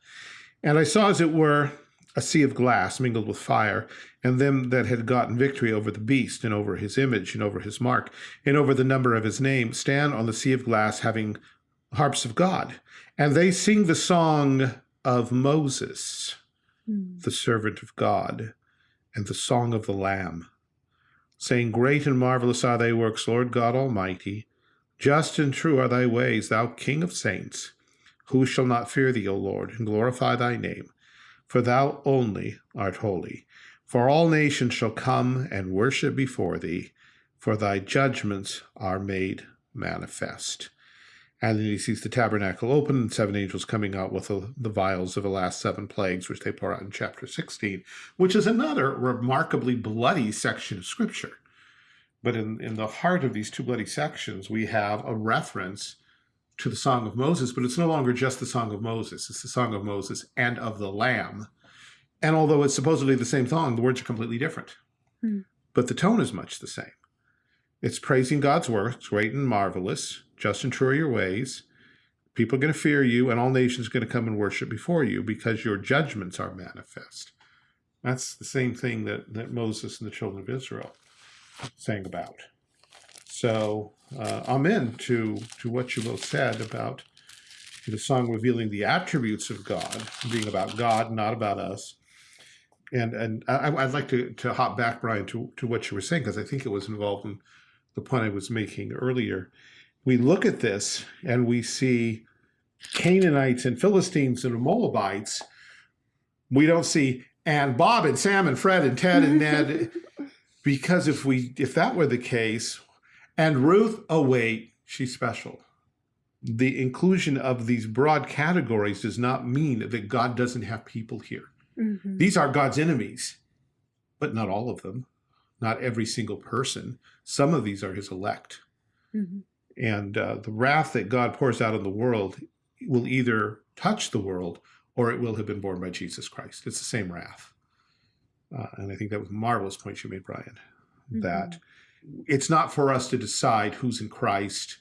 C: And I saw, as it were, a sea of glass mingled with fire, and them that had gotten victory over the beast, and over his image, and over his mark, and over the number of his name, stand on the sea of glass, having harps of God. And they sing the song of Moses,
A: Mm.
C: the servant of God, and the song of the Lamb, saying, Great and marvelous are thy works, Lord God Almighty. Just and true are thy ways, thou King of saints. Who shall not fear thee, O Lord, and glorify thy name? For thou only art holy. For all nations shall come and worship before thee, for thy judgments are made manifest. And then he sees the tabernacle open and seven angels coming out with the, the vials of the last seven plagues, which they pour out in chapter 16, which is another remarkably bloody section of scripture. But in, in the heart of these two bloody sections, we have a reference to the Song of Moses, but it's no longer just the Song of Moses. It's the Song of Moses and of the Lamb. And although it's supposedly the same song, the words are completely different.
A: Hmm.
C: But the tone is much the same. It's praising God's works, great and marvelous, just and true are your ways. People are going to fear you, and all nations are going to come and worship before you because your judgments are manifest. That's the same thing that, that Moses and the children of Israel sang about. So, uh, amen to, to what you both said about the song revealing the attributes of God, being about God, not about us. And and I, I'd like to, to hop back, Brian, to, to what you were saying, because I think it was involved in the point I was making earlier. We look at this and we see Canaanites and Philistines and Moabites. We don't see and Bob and Sam and Fred and Ted and Ned, because if we if that were the case, and Ruth, oh wait, she's special. The inclusion of these broad categories does not mean that God doesn't have people here.
A: Mhm.
C: These are God's enemies, but not all of them, not every single person. Some of these are his elect.
A: Mhm.
C: And uh, the wrath that God pours out on the world will either touch the world or it will have been borne by Jesus Christ. It's the same wrath. Uh, and I think that was a marvelous point you made, Brian, that it's not for us to decide who's in Christ,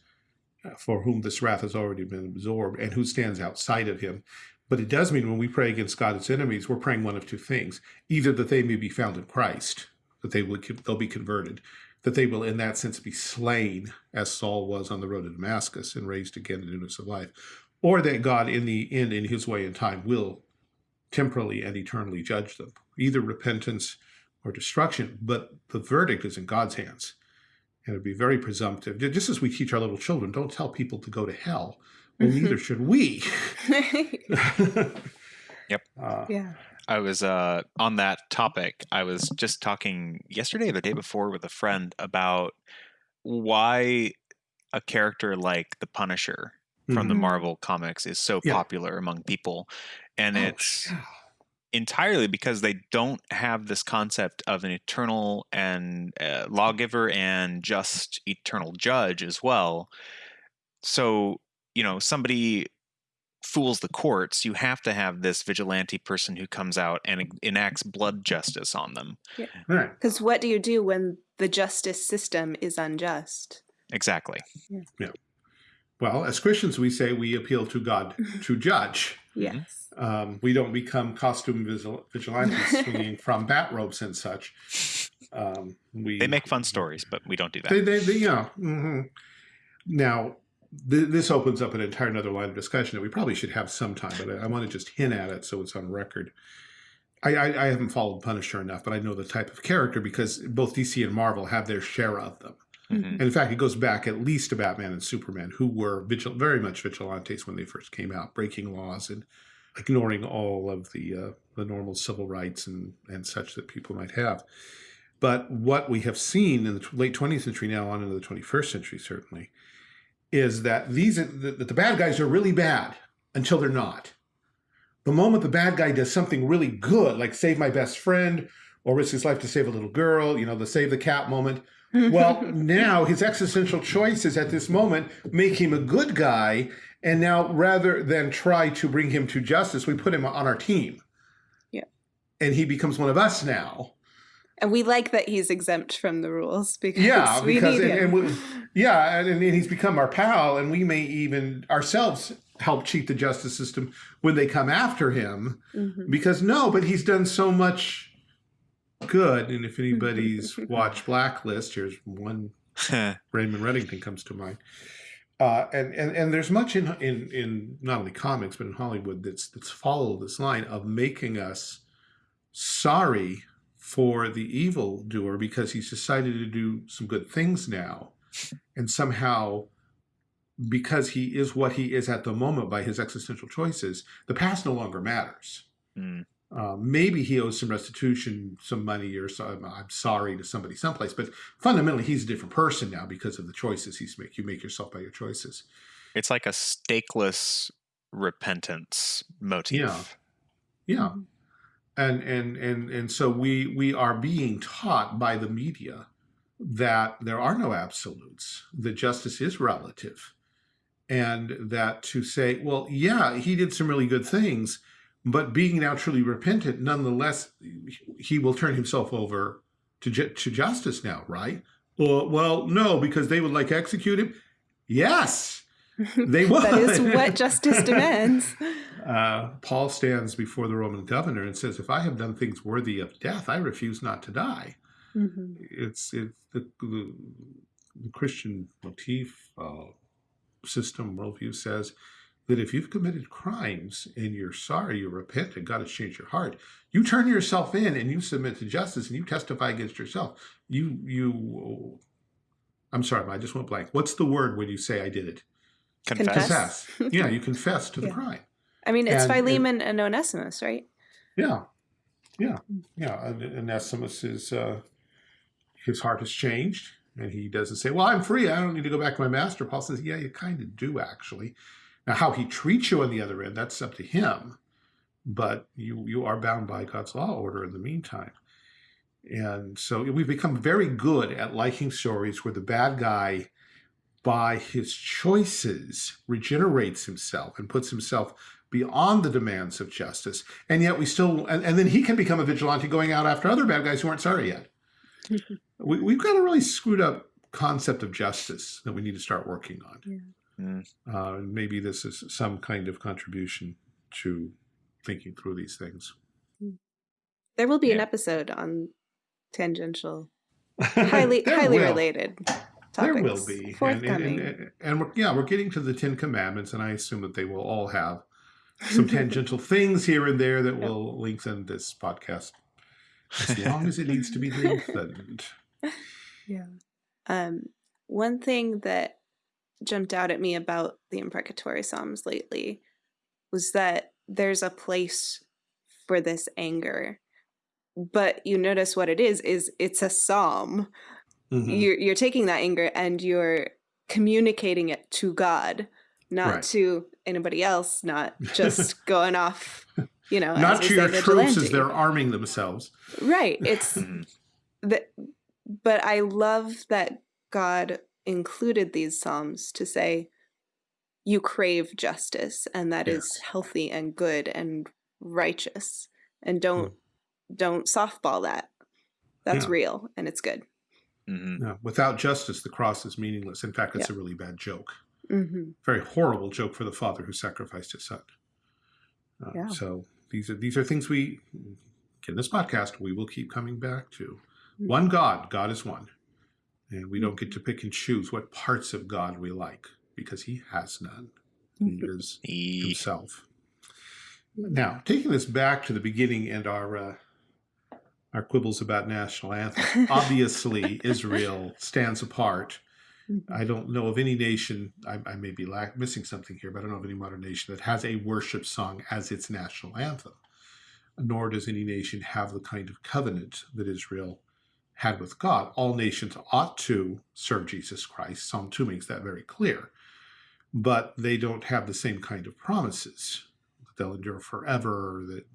C: uh, for whom this wrath has already been absorbed, and who stands outside of him. But it does mean when we pray against God's enemies, we're praying one of two things: either that they may be found in Christ, that they will they'll be converted, that they will, in that sense, be slain, as Saul was on the road to Damascus, and raised again in newness of life, or that God, in the end, in His way and time, will temporally and eternally judge them, either repentance or destruction. But the verdict is in God's hands, and it'd be very presumptive. Just as we teach our little children, don't tell people to go to hell. Well,
A: Mhm.
C: neither should we.
B: Yep.
C: Uh,
A: yeah.
B: I was uh, on that topic. I was just talking yesterday or the day before with a friend about why a character like the Punisher from the
A: Mhm.
B: Marvel comics is so
C: Yeah.
B: popular among people. And
C: Oh,
B: it's
C: yeah.
B: entirely because they don't have this concept of an eternal and uh, lawgiver and just eternal judge as well. So, you know, somebody fools the courts, you have to have this vigilante person who comes out and enacts blood justice on them.
C: Right.
A: Because what do you do when the justice system is unjust?
B: Exactly. Yeah.
C: Well, as Christians, we say we appeal to God to judge.
A: Yes.
C: Um, we don't become costume vigil- vigilantes swinging from bat ropes and such. Um, we
B: They make fun stories, but we don't do that.
C: They, they, they yeah. hmm Now, th- this opens up an entire another line of discussion that we probably should have sometime, but I, I want to just hint at it so it's on record. I, I, I haven't followed Punisher enough, but I know the type of character because both DC and Marvel have their share of them.
B: Mhm.
C: And in fact, it goes back at least to Batman and Superman, who were vigil- very much vigilantes when they first came out, breaking laws and ignoring all of the uh, the normal civil rights and and such that people might have. But what we have seen in the late 20th century, now on into the 21st century, certainly, is that these that the bad guys are really bad until they're not. The moment the bad guy does something really good, like save my best friend or risk his life to save a little girl, you know, the save the cat moment, well, now his existential choices at this moment make him a good guy. And now rather than try to bring him to justice, we put him on our team.
A: Yeah.
C: And he becomes one of us now.
A: And we like that he's exempt from the rules because
C: Yeah,
A: we
C: because
A: need
C: and,
A: him.
C: and we, yeah, and, and he's become our pal, and we may even ourselves help cheat the justice system when they come after him.
A: Mhm.
C: Because no, but he's done so much good. And if anybody's watched Blacklist, here's one Raymond Reddington comes to mind. Uh, and, and and there's much in in in not only comics but in Hollywood that's that's followed this line of making us sorry for the evil doer because he's decided to do some good things now, and somehow because he is what he is at the moment by his existential choices, the past no longer matters.
B: Mm.
C: Uh, maybe he owes some restitution, some money, or some, I'm sorry to somebody someplace. But fundamentally, he's a different person now because of the choices he's make. You make yourself by your choices.
B: It's like a stakeless repentance motif.
C: Yeah. Yeah, and and and and so we we are being taught by the media that there are no absolutes, that justice is relative, and that to say, well, yeah, he did some really good things, but being now truly repentant, nonetheless, he will turn himself over to, to justice now, right? Well, no, because they would like execute him. Yes, they would.
A: that is what justice demands.
C: Uh, Paul stands before the Roman governor and says, if I have done things worthy of death, I refuse not to die. Mm -hmm. It's, it's the, the, the Christian motif uh, system worldview says that if you've committed crimes and you're sorry, you repent, and God has changed your heart, you turn yourself in and you submit to justice and you testify against yourself. You, you, I'm sorry, I just went blank. What's the word when you say I did it?
B: Confess.
C: confess. yeah, you confess to the yeah. crime.
A: I mean, it's and, Philemon and, and Onesimus, right?
C: Yeah, yeah, yeah. And Onesimus is uh, his heart has changed, and he doesn't say, "Well, I'm free. I don't need to go back to my master." Paul says, "Yeah, you kind of do, actually." Now, how he treats you on the other end, that's up to him, but you you are bound by God's law order in the meantime. And so we've become very good at liking stories where the bad guy by his choices regenerates himself and puts himself beyond the demands of justice. And yet we still, and, and then he can become a vigilante going out after other bad guys who aren't sorry yet. we, we've got a really screwed up concept of justice that we need to start working on. Yeah. Mm. Uh, maybe this is some kind of contribution to thinking through these things.
A: There will be yeah. an episode on tangential, highly highly will. related
C: there will be. And, and, and, and, we're, yeah, we're getting to the Ten Commandments, and I assume that they will all have some tangential things here and there that yep. will lengthen this podcast as long as it needs to be lengthened.
A: Yeah. Um, one thing that jumped out at me about the imprecatory Psalms lately was that there's a place for this anger. But you notice what it is, is it's a psalm. Mm-hmm. You're you're taking that anger and you're communicating it to God, not right. to anybody else, not just going off, you know,
C: not to your troops as they're arming themselves.
A: Right. It's mm-hmm. that but I love that God included these psalms to say you crave justice and that yes. is healthy and good and righteous and don't mm. don't softball that that's yeah. real and it's good
C: Mm -hmm. no, without justice, the cross is meaningless. In fact, it's a really bad joke. Mm -hmm. Very horrible joke for the father who sacrificed his son. Uh, yeah. So these are these are things we in this podcast we will keep coming back to. Mm -hmm. One God, God is one, and we don't get to pick and choose what parts of God we like because He has none. He mm-hmm. is Himself. Now, taking this back to the beginning and our uh, our quibbles about national anthem. Obviously, Israel stands apart. Mm-hmm. I don't know of any nation, I, I may be lack, missing something here, but I don't know of any modern nation that has a worship song as its national anthem. Nor does any nation have the kind of covenant that Israel had with God. All nations ought to serve Jesus Christ. Psalm 2 makes that very clear. But they don't have the same kind of promises that they'll endure forever, that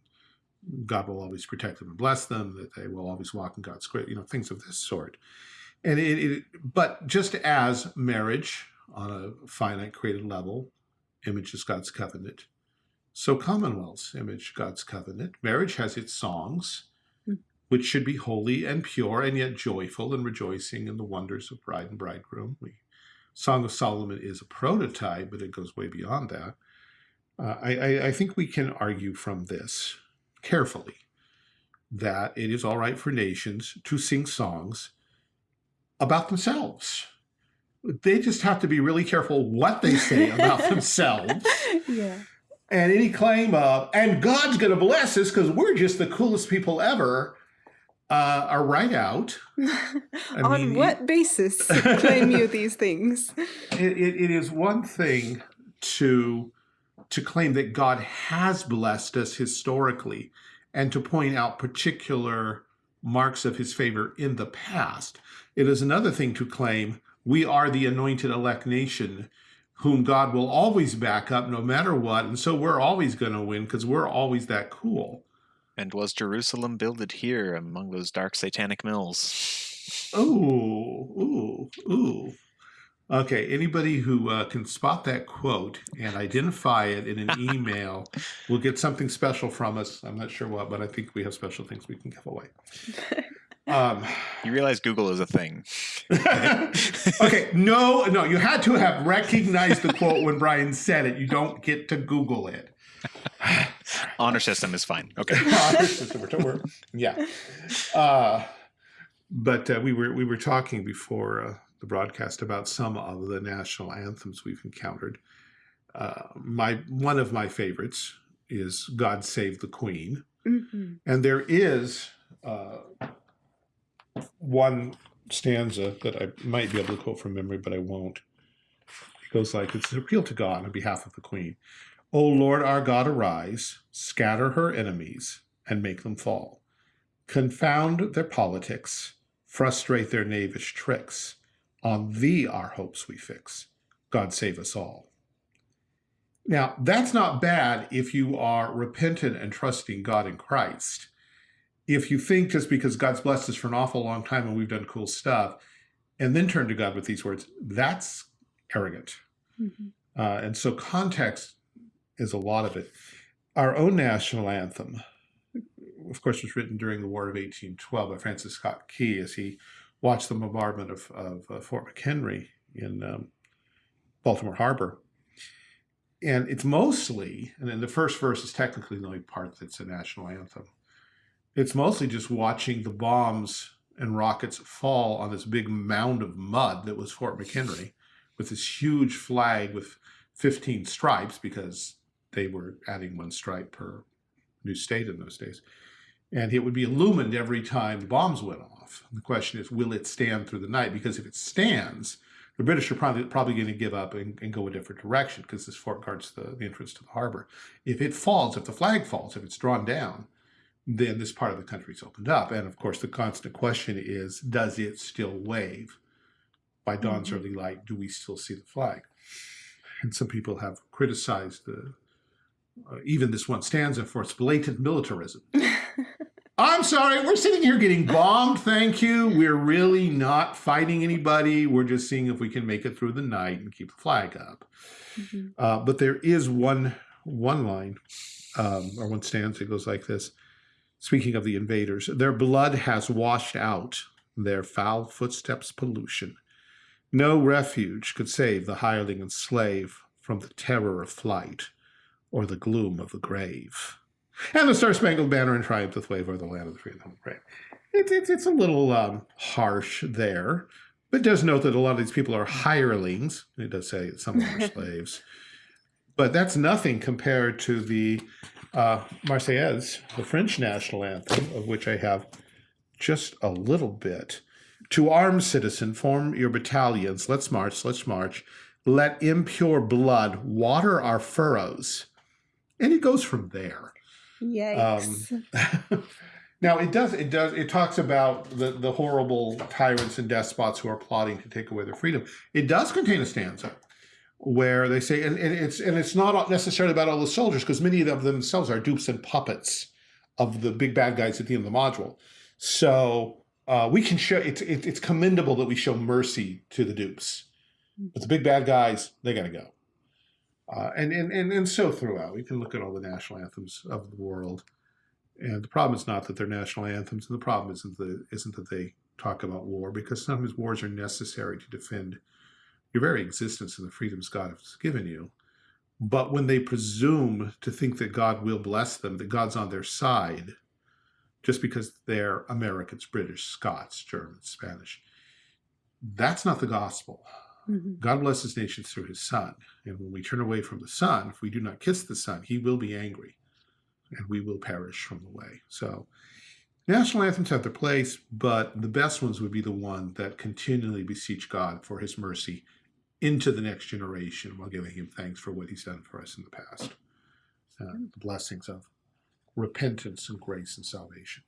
C: God will always protect them and bless them, that they will always walk in God's grace, you know, things of this sort. And it, it, but just as marriage on a finite created level images God's covenant, so commonwealths image God's covenant. Marriage has its songs, hmm. which should be holy and pure and yet joyful and rejoicing in the wonders of bride and bridegroom. We, Song of Solomon is a prototype, but it goes way beyond that. Uh, I, I think we can argue from this carefully that it is all right for nations to sing songs about themselves. They just have to be really careful what they say about themselves. Yeah. And any claim of, and God's going to bless us because we're just the coolest people ever, uh, are right out.
A: On mean, what it, basis claim you these things?
C: It, it, it is one thing to to claim that God has blessed us historically and to point out particular marks of his favor in the past. It is another thing to claim we are the anointed elect nation whom God will always back up no matter what. And so we're always going to win because we're always that cool.
B: And was Jerusalem builded here among those dark satanic mills?
C: Ooh, ooh, ooh. Okay, anybody who uh, can spot that quote and identify it in an email will get something special from us. I'm not sure what, but I think we have special things we can give away. Um,
B: You realize Google is a thing.
C: okay, no, no, you had to have recognized the quote when Brian said it. You don't get to Google it.
B: Honor system is fine. Okay.
C: Honor system, we're- we're- yeah. Uh, but uh, we were we were talking before uh, the broadcast about some of the national anthems we've encountered. Uh, my one of my favorites is "God Save the Queen,"
A: Mhm.
C: and there is uh, one stanza that I might be able to quote from memory, but I won't. It goes like, "It's an appeal to God on behalf of the Queen." O Lord our God, arise, scatter her enemies, and make them fall. Confound their politics, frustrate their knavish tricks. On thee our hopes we fix. God save us all. Now, that's not bad if you are repentant and trusting God in Christ. If you think just because God's blessed us for an awful long time and we've done cool stuff, and then turn to God with these words, that's arrogant.
A: Mhm.
C: Uh, and so context is a lot of it. Our own national anthem, of course, was written during the War of 1812 by Francis Scott Key as he watched the bombardment of, of uh, Fort McHenry in um, Baltimore Harbor. And it's mostly, and then the first verse is technically the only part that's a national anthem. It's mostly just watching the bombs and rockets fall on this big mound of mud that was Fort McHenry with this huge flag with 15 stripes because they were adding one stripe per new state in those days. And it would be illumined every time the bombs went off. And the question is, will it stand through the night? Because if it stands, the British are probably probably going to give up and, and go a different direction because this fort guards the, the entrance to the harbor. If it falls, if the flag falls, if it's drawn down, then this part of the country is opened up. And of course, the constant question is, does it still wave? By dawn's
A: Mhm.
C: early light, do we still see the flag? And some people have criticized the, uh, even this one stanza for its blatant militarism. I'm sorry, we're sitting here getting bombed. Thank you. We're really not fighting anybody. We're just seeing if we can make it through the night and keep the flag up.
A: Mhm.
C: Uh, but there is one one line um, or one stanza that goes like this. Speaking of the invaders, their blood has washed out their foul footsteps pollution. No refuge could save the hireling and slave from the terror of flight or the gloom of the grave. And the Star Spangled Banner and triumph doth wave over the land of the free and the home brave. It's, it's, it's a little um, harsh there, but does note that a lot of these people are hirelings. It does say some of them are slaves. But that's nothing compared to the uh, Marseillaise, the French national anthem, of which I have just a little bit. To arms, citizen, form your battalions. Let's march, let's march. Let impure blood water our furrows. And it goes from there.
A: Yikes.
C: now it does it does it talks about the the horrible tyrants and despots who are plotting to take away their freedom. It does contain a stanza where they say and, and it's and it's not necessarily about all the soldiers because many of them themselves are dupes and puppets of the big bad guys at the end of the module. So uh, we can show it's it, it's commendable that we show mercy to the dupes, but the big bad guys they got to go. Uh, and, and, and, and so throughout, we can look at all the national anthems of the world. And the problem is not that they're national anthems, and the problem isn't, the, isn't that they talk about war, because sometimes wars are necessary to defend your very existence and the freedoms God has given you. But when they presume to think that God will bless them, that God's on their side, just because they're Americans, British, Scots, Germans, Spanish, that's not the gospel.
A: Mhm.
C: God blesses nations through his son. And when we turn away from the son, if we do not kiss the son, he will be angry and we will perish from the way. So national anthems have their place, but the best ones would be the one that continually beseech God for his mercy into the next generation while giving him thanks for what he's done for us in the past. Uh, the blessings of repentance and grace and salvation.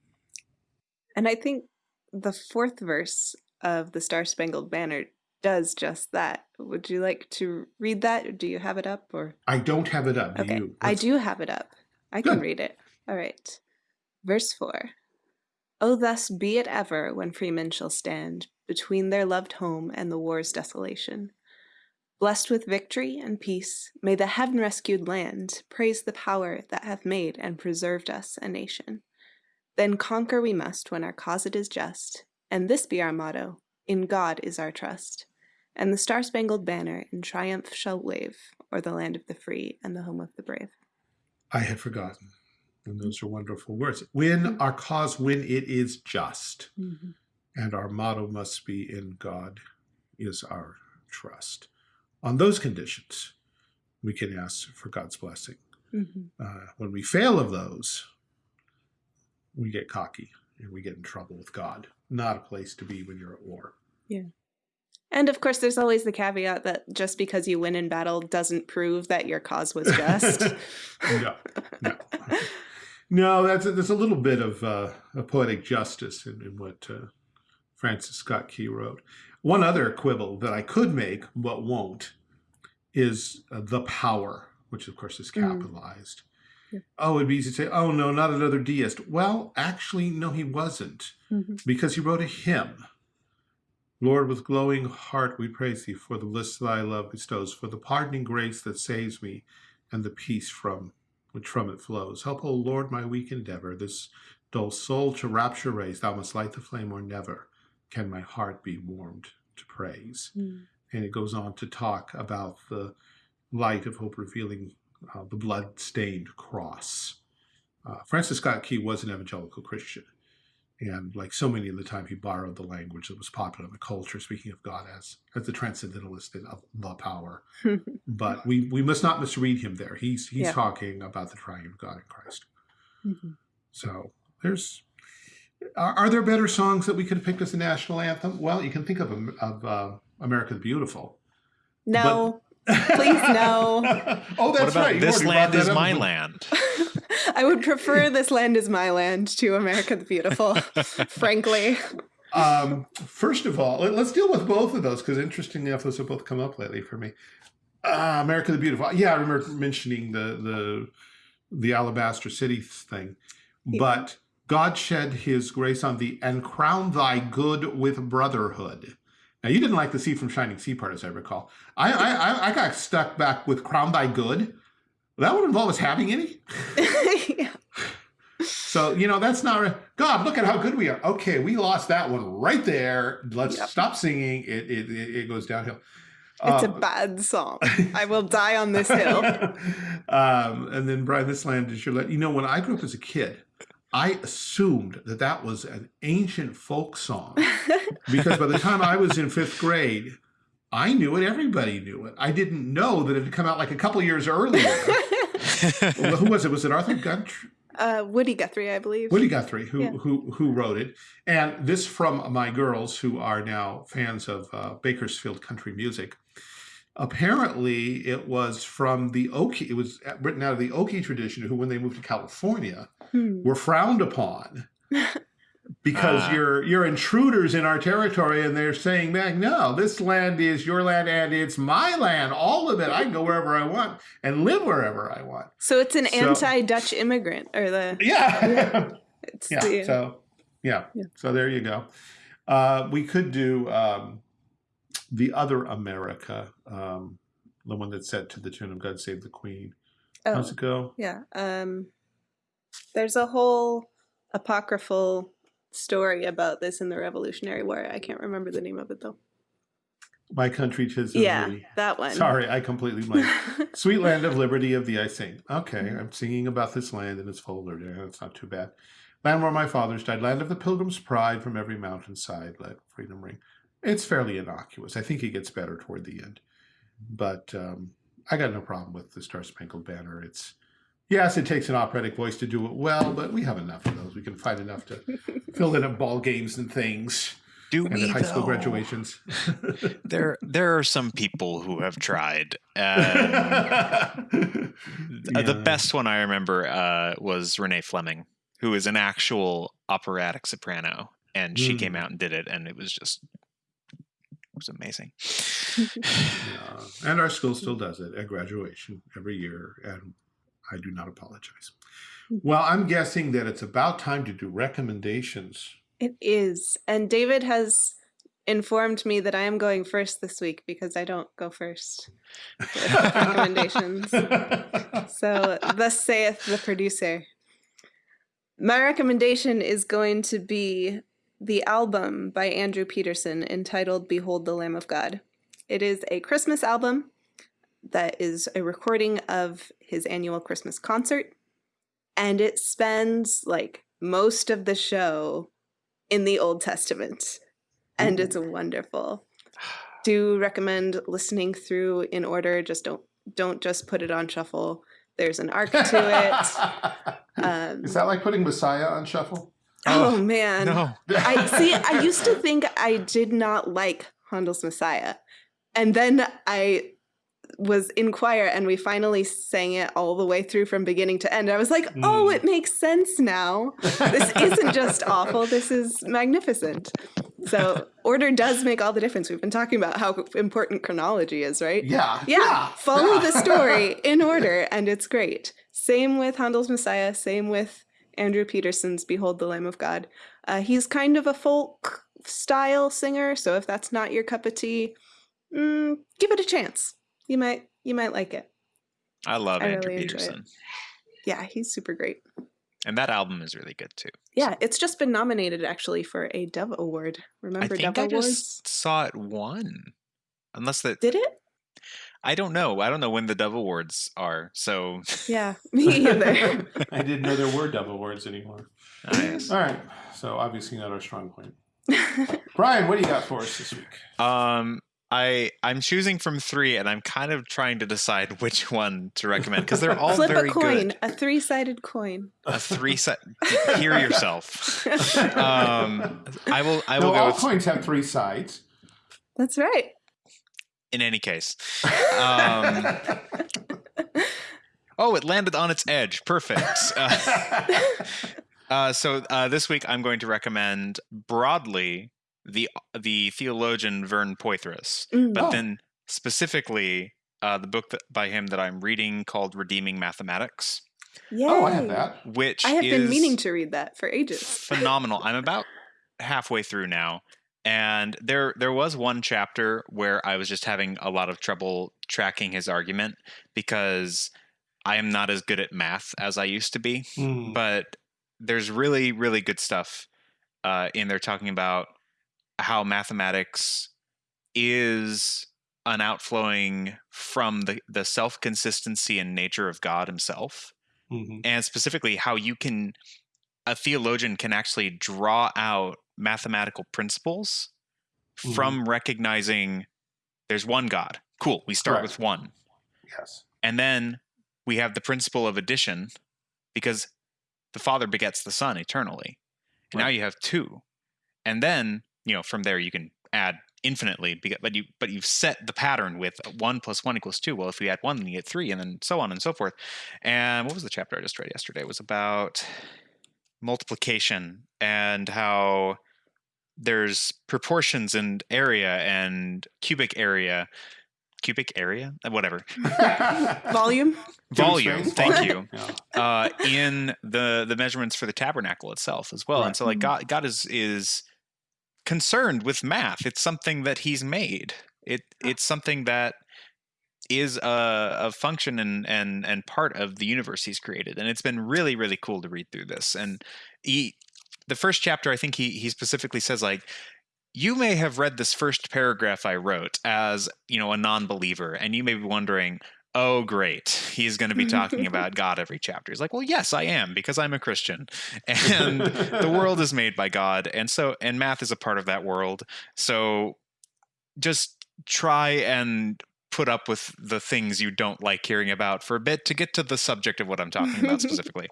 A: And I think the fourth verse of the Star Spangled Banner does just that. Would you like to read that? Or do you have it up or
C: I don't have it up. Do
A: Okay.
C: you?
A: I do have it up. I can
C: Good.
A: read it. All right. Verse 4. Oh, thus be it ever when freemen shall stand between their loved home and the war's desolation. Blessed with victory and peace, may the heaven rescued land praise the power that hath made and preserved us a nation. Then conquer we must when our cause it is just, and this be our motto In God is our trust. And the star spangled banner in triumph shall wave o'er the land of the free and the home of the brave.
C: I had forgotten. And those are wonderful words. When our cause, when it is just,
A: Mm-hmm.
C: and our motto must be in God is our trust. On those conditions, we can ask for God's blessing.
A: Mm-hmm.
C: Uh, when we fail of those, we get cocky and we get in trouble with God. Not a place to be when you're at war.
A: And of course, there's always the caveat that just because you win in battle doesn't prove that your cause was just.
C: no, no. No, that's a, there's a little bit of uh, a poetic justice in, in what uh, Francis Scott Key wrote. One other quibble that I could make but won't is uh, the power, which of course is
A: Mm.
C: capitalized.
A: Yeah.
C: Oh, it'd be easy to say, oh no, not another deist. Well, actually, no, he wasn't,
A: Mhm.
C: because he wrote a hymn. Lord, with glowing heart we praise thee for the bliss thy love bestows, for the pardoning grace that saves me, and the peace from which from it flows. Help, O Lord, my weak endeavor, this dull soul to rapture raise. Thou must light the flame, or never can my heart be warmed to praise.
A: Mm.
C: And it goes on to talk about the light of hope revealing uh, the blood-stained cross. Uh, Francis Scott Key was an evangelical Christian. And like so many of the time, he borrowed the language that was popular in the culture, speaking of God as, as the transcendentalist of the power but we we must not misread him there. He's he's
A: Yeah.
C: talking about the triune God in Christ.
A: Mhm.
C: So there's are, are there better songs that we could have picked as a national anthem? Well, you can think of of uh, America the Beautiful.
A: No, Please, no.
C: oh,
B: what
C: that's
B: about
C: right.
B: This land
C: is that
B: is
C: up.
B: my land?
A: I would prefer This Land Is My Land to America the Beautiful, frankly.
C: Um, first of all, let- let's deal with both of those because interestingly enough, those have both come up lately for me. Uh, America the Beautiful. Yeah, I remember mentioning the the the Alabaster City thing,
A: Yeah.
C: but God shed His grace on thee and crown thy good with brotherhood. Now you didn't like the sea from shining sea part, as I recall. I I, I- I got stuck back with crown thy good. That would involve us having any.
A: yeah.
C: So, you know, that's not, God, look at how good we are. Okay, we lost that one right there. Let's
A: Yep.
C: stop singing. It, it, it, goes downhill.
A: It's a
C: Um,
A: bad song. I will die on this hill.
C: um, and then, Brian, this land is your land. You know, when I grew up as a kid, I assumed that that was an ancient folk song because by the time I was in fifth grade, I knew it. Everybody knew it. I didn't know that it had come out like a couple years earlier. Well, Who was it? Was it Arthur Guthrie?
A: uh, Woody Guthrie, I believe.
C: Woody Guthrie, who
A: Yeah.
C: who who wrote it, and this from my girls who are now fans of uh, Bakersfield country music. Apparently, it was from the Okie. It was written out of the Okie tradition, who, when they moved to California,
A: Hmm.
C: were frowned upon because
B: Ah.
C: you're you're intruders in our territory, and they're saying, "Man, no, this land is your land, and it's my land, all of it. I can go wherever I want and live wherever I want."
A: So it's an
C: So-
A: anti-Dutch immigrant, or the
C: Yeah.
A: it's
C: yeah
A: the
C: so yeah.
A: Yeah.
C: so there you go uh we could do um the other america um the one that's set to the tune of god save the queen.
A: Oh,
C: how's it go?
A: yeah. Um, there's a whole apocryphal story about this in the Revolutionary War. I can't remember the name of it though.
C: my country tis of
A: Yeah, that one.
C: sorry i completely blanked. Sweet land of liberty of thee i sing okay i'm singing about this land and its folder yeah, that's not too bad. Land where my fathers died. Land of the pilgrim's pride from every mountainside. Let freedom ring it's fairly innocuous. I think it gets better toward the end. But um, i got no problem with the star spangled banner. It's yes it takes an operatic voice to do it well but we have enough of those. We can find enough to fill in at ball games and things
B: Do
C: and
B: we
C: at high school graduations.
B: There, there are some people who have tried. Um, uh, The best one I remember uh, was Renee Fleming, who is an actual operatic soprano, and she came
C: Mm.
B: out and did it, and it was just it was amazing.
C: Yeah. And our school still mm-hmm. does it at graduation every year, and I do not apologize. Mm-hmm. Well, I'm guessing that it's about time to do recommendations.
A: It is. And David has informed me that I am going first this week because I don't go first with recommendations. So, thus saith the producer. My recommendation is going to be the album by Andrew Peterson entitled Behold the Lamb of God. It is a Christmas album that is a recording of his annual Christmas concert, and it spends like most of the show in the Old Testament, and it's wonderful. Do recommend listening through in order. Just don't don't just put it on shuffle. There's an arc to it. Um,
C: Is that like putting Messiah on shuffle?
A: Oh man,
B: No.
A: I see. I used to think I did not like Handel's Messiah, and then I was in choir, and we finally sang it all the way through from beginning to end. I was like, "Oh,
C: Mm.
A: it makes sense now. This isn't just awful. This is magnificent." So order does make all the difference. We've been talking about how important chronology is, right?
C: Yeah.
A: Yeah, follow
C: yeah.
A: the story in order, and it's great. Same with Handel's Messiah, same with Andrew Peterson's Behold the Lamb of God. Uh, he's kind of a folk style singer, so if that's not your cup of tea, mm, give it a chance. You might you might like it.
B: I love
A: I
B: Andrew
A: really.
B: Peterson.
A: Yeah, he's super great.
B: And that album is really good too.
A: Yeah, it's just been nominated actually for a Dove Award. Remember
B: I think
A: Dove
B: I
A: Awards?
B: just saw it won. Unless that
A: Did it?
B: I don't know. I don't know when the Dove Awards are. So
A: Yeah, me either.
C: I didn't know there were double Awards anymore.
B: Yes.
C: All right. So obviously not our strong point. Brian, what do you got for us this week?
B: Um I I'm choosing from three and I'm kind of trying to decide which one to recommend because they're all
A: Flip
B: very
A: a coin,
B: good.
A: a three-sided coin.
B: A three set hear yourself. Um I will I will
C: no,
B: go
C: all
B: with
C: coins have three sides.
A: That's right.
B: In any case. Um Oh, it landed on its edge. Perfect. Uh, uh, so uh, this week I'm going to recommend broadly the the theologian Vern Poythress,
A: Mm.
B: but
C: Oh.
B: then specifically uh, the book that, by him that I'm reading called Redeeming Mathematics,
A: Yay.
C: oh, I have that.
B: which
A: I have been meaning to read that for ages.
B: phenomenal. I'm about halfway through now, and there there was one chapter where I was just having a lot of trouble tracking his argument because I am not as good at math as I used to be.
C: Hmm.
B: But there's really really good stuff uh, in there talking about how mathematics is an outflowing from the the self consistency and nature of God Himself
C: Mhm.
B: and specifically how you can a theologian can actually draw out mathematical principles
C: Mhm.
B: from recognizing there's one god. Cool we start with one.
C: Yes.
B: and then we have the principle of addition because the father begets the son eternally. And now you have two. And then you know from there you can add infinitely but you but you've set the pattern with one plus one equals two. Well if we add one then you get three and then so on and so forth. And what was the chapter i just read yesterday? It was about multiplication and how there's proportions and area and cubic area cubic area Uh, whatever
A: Volume?
B: volume thank you
C: Yeah.
B: uh, in the the measurements for the tabernacle itself as well. And so like. God God is is concerned with math. It's something that he's made. It it's something that is a, a function and and and part of the universe he's created. And it's been really really cool to read through this. And he the first chapter I think he he specifically says like you may have read this first paragraph I wrote as, you know, a non-believer and you may be wondering, oh great he's going to be talking about god every chapter he's like well yes i am because i'm a christian and the world is made by god and so and math is a part of that world so just try and put up with the things you don't like hearing about for a bit to get to the subject of what i'm talking about specifically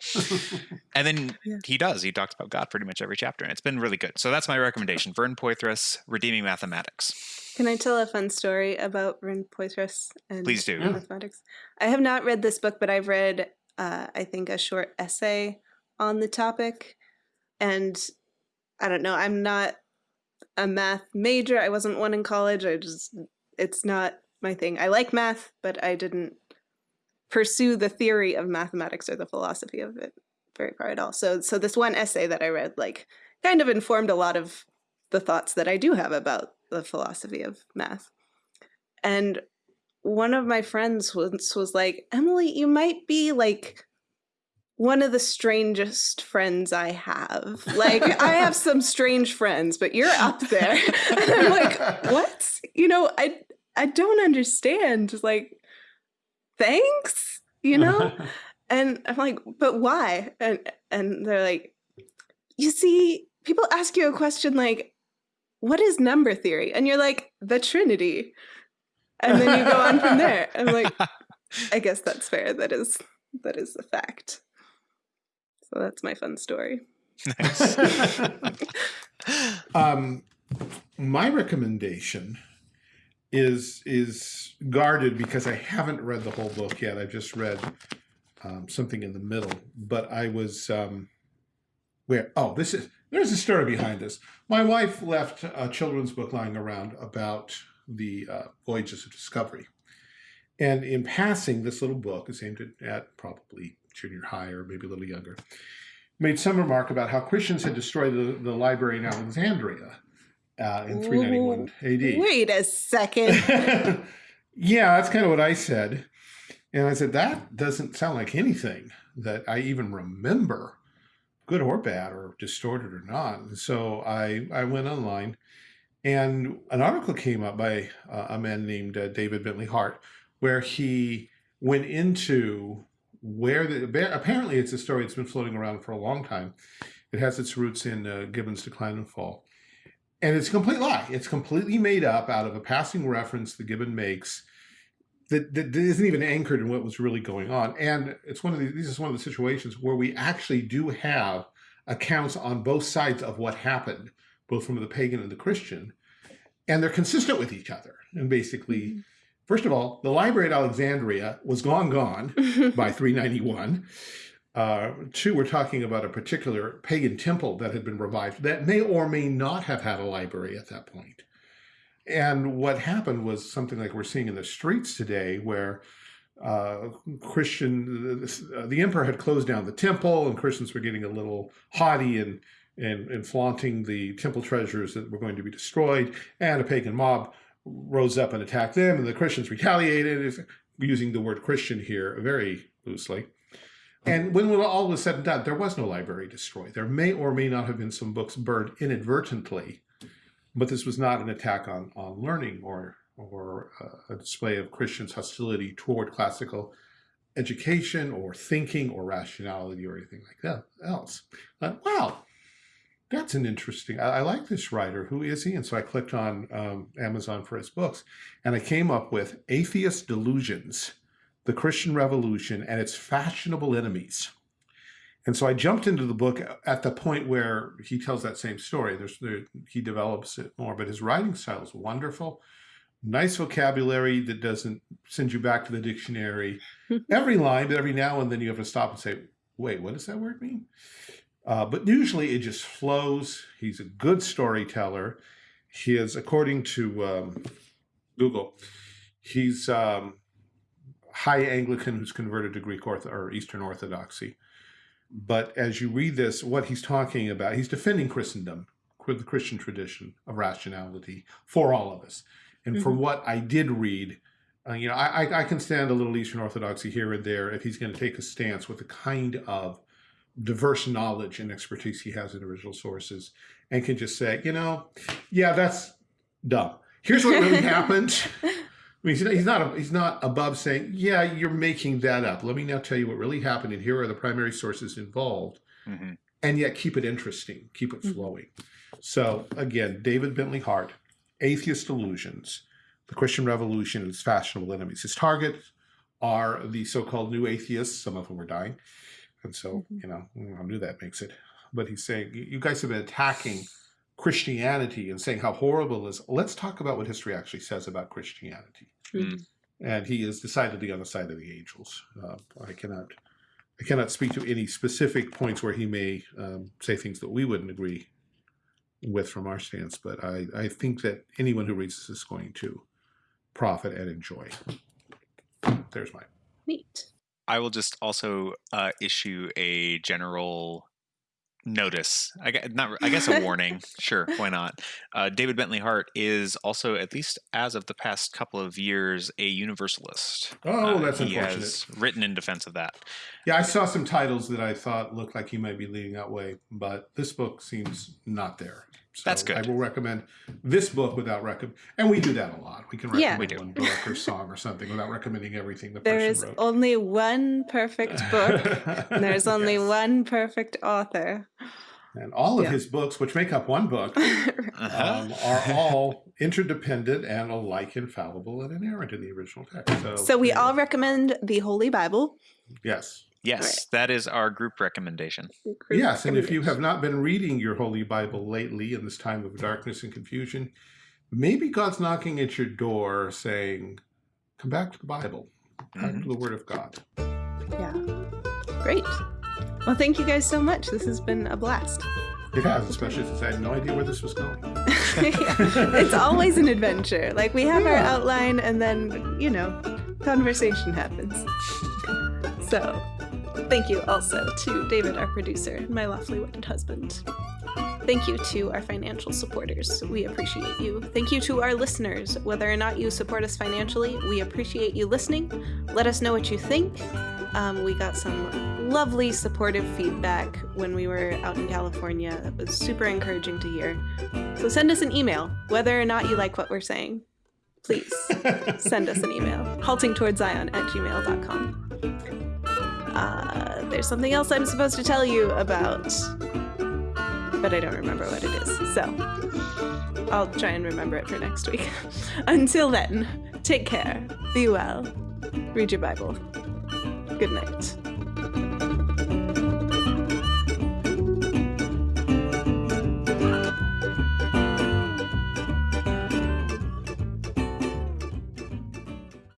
B: and then
A: Yeah.
B: he does he talks about god pretty much every chapter and it's been really good so that's my recommendation vern Poythress, redeeming mathematics
A: Can I tell a fun story about Vern Poythress and
B: please do
C: Yeah.
A: mathematics? I have not read this book, but I've read, uh, I think, a short essay on the topic. And I don't know, I'm not a math major. I wasn't one in college. I just, it's not my thing. I like math, but I didn't pursue the theory of mathematics or the philosophy of it. very far at all. So so this one essay that I read like kind of informed a lot of the thoughts that I do have about the philosophy of math. And one of my friends once was like, Emily, you might be like one of the strangest friends I have. Like, I have some strange friends, but you're up there. and I'm like, what? You know, I I don't understand. Like, thanks, you know? and I'm like, but why? And and they're like, you see, people ask you a question like, what is number theory? And you're like, the Trinity. And then you go on from there. I'm like, I guess that's fair. That is that is the fact. So that's my fun story.
B: Nice.
C: um, my recommendation is is guarded because I haven't read the whole book yet. I've just read um, something in the middle, but I was um, where? Oh, this is there's a story behind this. My wife left a children's book lying around about the uh, voyages of discovery, and in passing, this little book is aimed at, probably junior high or maybe a little younger. Made some remark about how Christians had destroyed the, the library in Alexandria uh, in 391 AD.
A: Wait a second.
C: yeah, that's kind of what I said. And I said, that doesn't sound like anything that I even remember, good or bad, or distorted or not. And so I, I went online and an article came up by uh, a man named uh, David Bentley Hart, where he went into where the, apparently it's a story that's been floating around for a long time. It has its roots in uh, Gibbon's Decline and Fall. And it's a complete lie. It's completely made up out of a passing reference that Gibbon makes that, that isn't even anchored in what was really going on. And it's one of the, this is one of the situations where we actually do have accounts on both sides of what happened, both from the pagan and the Christian, and they're consistent with each other. And basically, mm -hmm. First of all, the library at Alexandria was long gone by 391. Uh, two, we're talking about a particular pagan temple that had been revived that may or may not have had a library at that point. And what happened was something like we're seeing in the streets today where uh, Christian, the, the, emperor had closed down the temple and Christians were getting a little haughty and, and, and flaunting the temple treasures that were going to be destroyed and a pagan mob rose up and attacked them, and the Christians retaliated, using the word Christian here very loosely. And when all was said and done, there was no library destroyed. There may or may not have been some books burned inadvertently, but this was not an attack on, on learning or, or a display of Christians' hostility toward classical education or thinking or rationality or anything like that else. But, wow, that's an interesting, I, I, like this writer. Who is he? And so I clicked on um, Amazon for his books and I came up with Atheist Delusions, The Christian Revolution and Its Fashionable Enemies. And so I jumped into the book at the point where he tells that same story. There's, there, he develops it more, but his writing style is wonderful. Nice vocabulary that doesn't send you back to the dictionary every line, but every now and then you have to stop and say, wait, what does that word mean? Uh, but usually it just flows. He's a good storyteller. He is, according to um, Google, he's um, high Anglican who's converted to Greek Ortho or Eastern Orthodoxy. But as you read this, what he's talking about, he's defending Christendom, the Christian tradition of rationality for all of us. And mm -hmm. from what I did read, uh, you know, I, I can stand a little Eastern Orthodoxy here and there if he's going to take a stance with the kind of diverse knowledge and expertise he has in original sources and can just say, you know, yeah, that's dumb. Here's what really happened. I mean, he's not, he's not above saying, yeah, you're making that up. Let me now tell you what really happened. And here are the primary sources involved. Mm -hmm. And yet keep it interesting, keep it mm-hmm. flowing. Mm -hmm. So again, David Bentley Hart, Atheist Delusions, the Christian Revolution and its fashionable enemies. His targets are the so-called new atheists, some of whom are dying, and so, mm -hmm. you know, I knew that makes it. But he's saying, you guys have been attacking Christianity and saying how horrible it is. Let's talk about what history actually says about Christianity. Mm. And he is decidedly on the side of the angels. Uh, I cannot I cannot speak to any specific points where he may um, say things that we wouldn't agree with from our stance, but I, I think that anyone who reads this is going to profit and enjoy. There's my
A: Neat.
B: I will just also uh, issue a general notice. I guess, not. I guess a warning. sure, why not? Uh, David Bentley Hart is also, at least as of the past couple of years, a universalist.
C: Oh,
B: Uh,
C: that's
B: he
C: unfortunate.
B: has written in defense of that.
C: Yeah, I saw some titles that I thought looked like he might be leading that way, but this book seems not there. So
B: That's good.
C: I will recommend this book without recommend, and we do that a lot. We can recommend
A: Yeah.
B: We
C: one book or song or something without recommending everything the
A: There
C: person
A: is
C: wrote.
A: only one perfect book. There's only
C: Yes.
A: one perfect author.
C: and all of
A: Yeah.
C: his books, which make up one book,
B: Uh-huh.
C: um, are all interdependent and alike infallible and inerrant in the original text. So,
A: so we
C: there
A: all recommend the Holy Bible.
C: yes,
B: yes, that is our group recommendation.
A: Group
C: yes, and if you have not been reading your Holy Bible lately in this time of darkness and confusion, maybe God's knocking at your door saying, "Come back to the Bible, back
B: Mhm.
C: to the Word of God."
A: Yeah. Great. Well, thank you guys so much. This has been a blast.
C: It has, especially since I had no idea where this was going.
A: it's always an adventure. Like we have our outline and then, you know, conversation happens. So, thank you also to David, our producer, and my lawfully wedded husband. Thank you to our financial supporters. We appreciate you. Thank you to our listeners. Whether or not you support us financially, we appreciate you listening. Let us know what you think. Um, we got some lovely supportive feedback when we were out in California. That was super encouraging to hear. So send us an email, whether or not you like what we're saying. Please send us an email. haltingtowardszion at gmail.com. Uh, there's something else I'm supposed to tell you about, but I don't remember what it is. So I'll try and remember it for next week. Until then, take care, be well, read your Bible. Good night.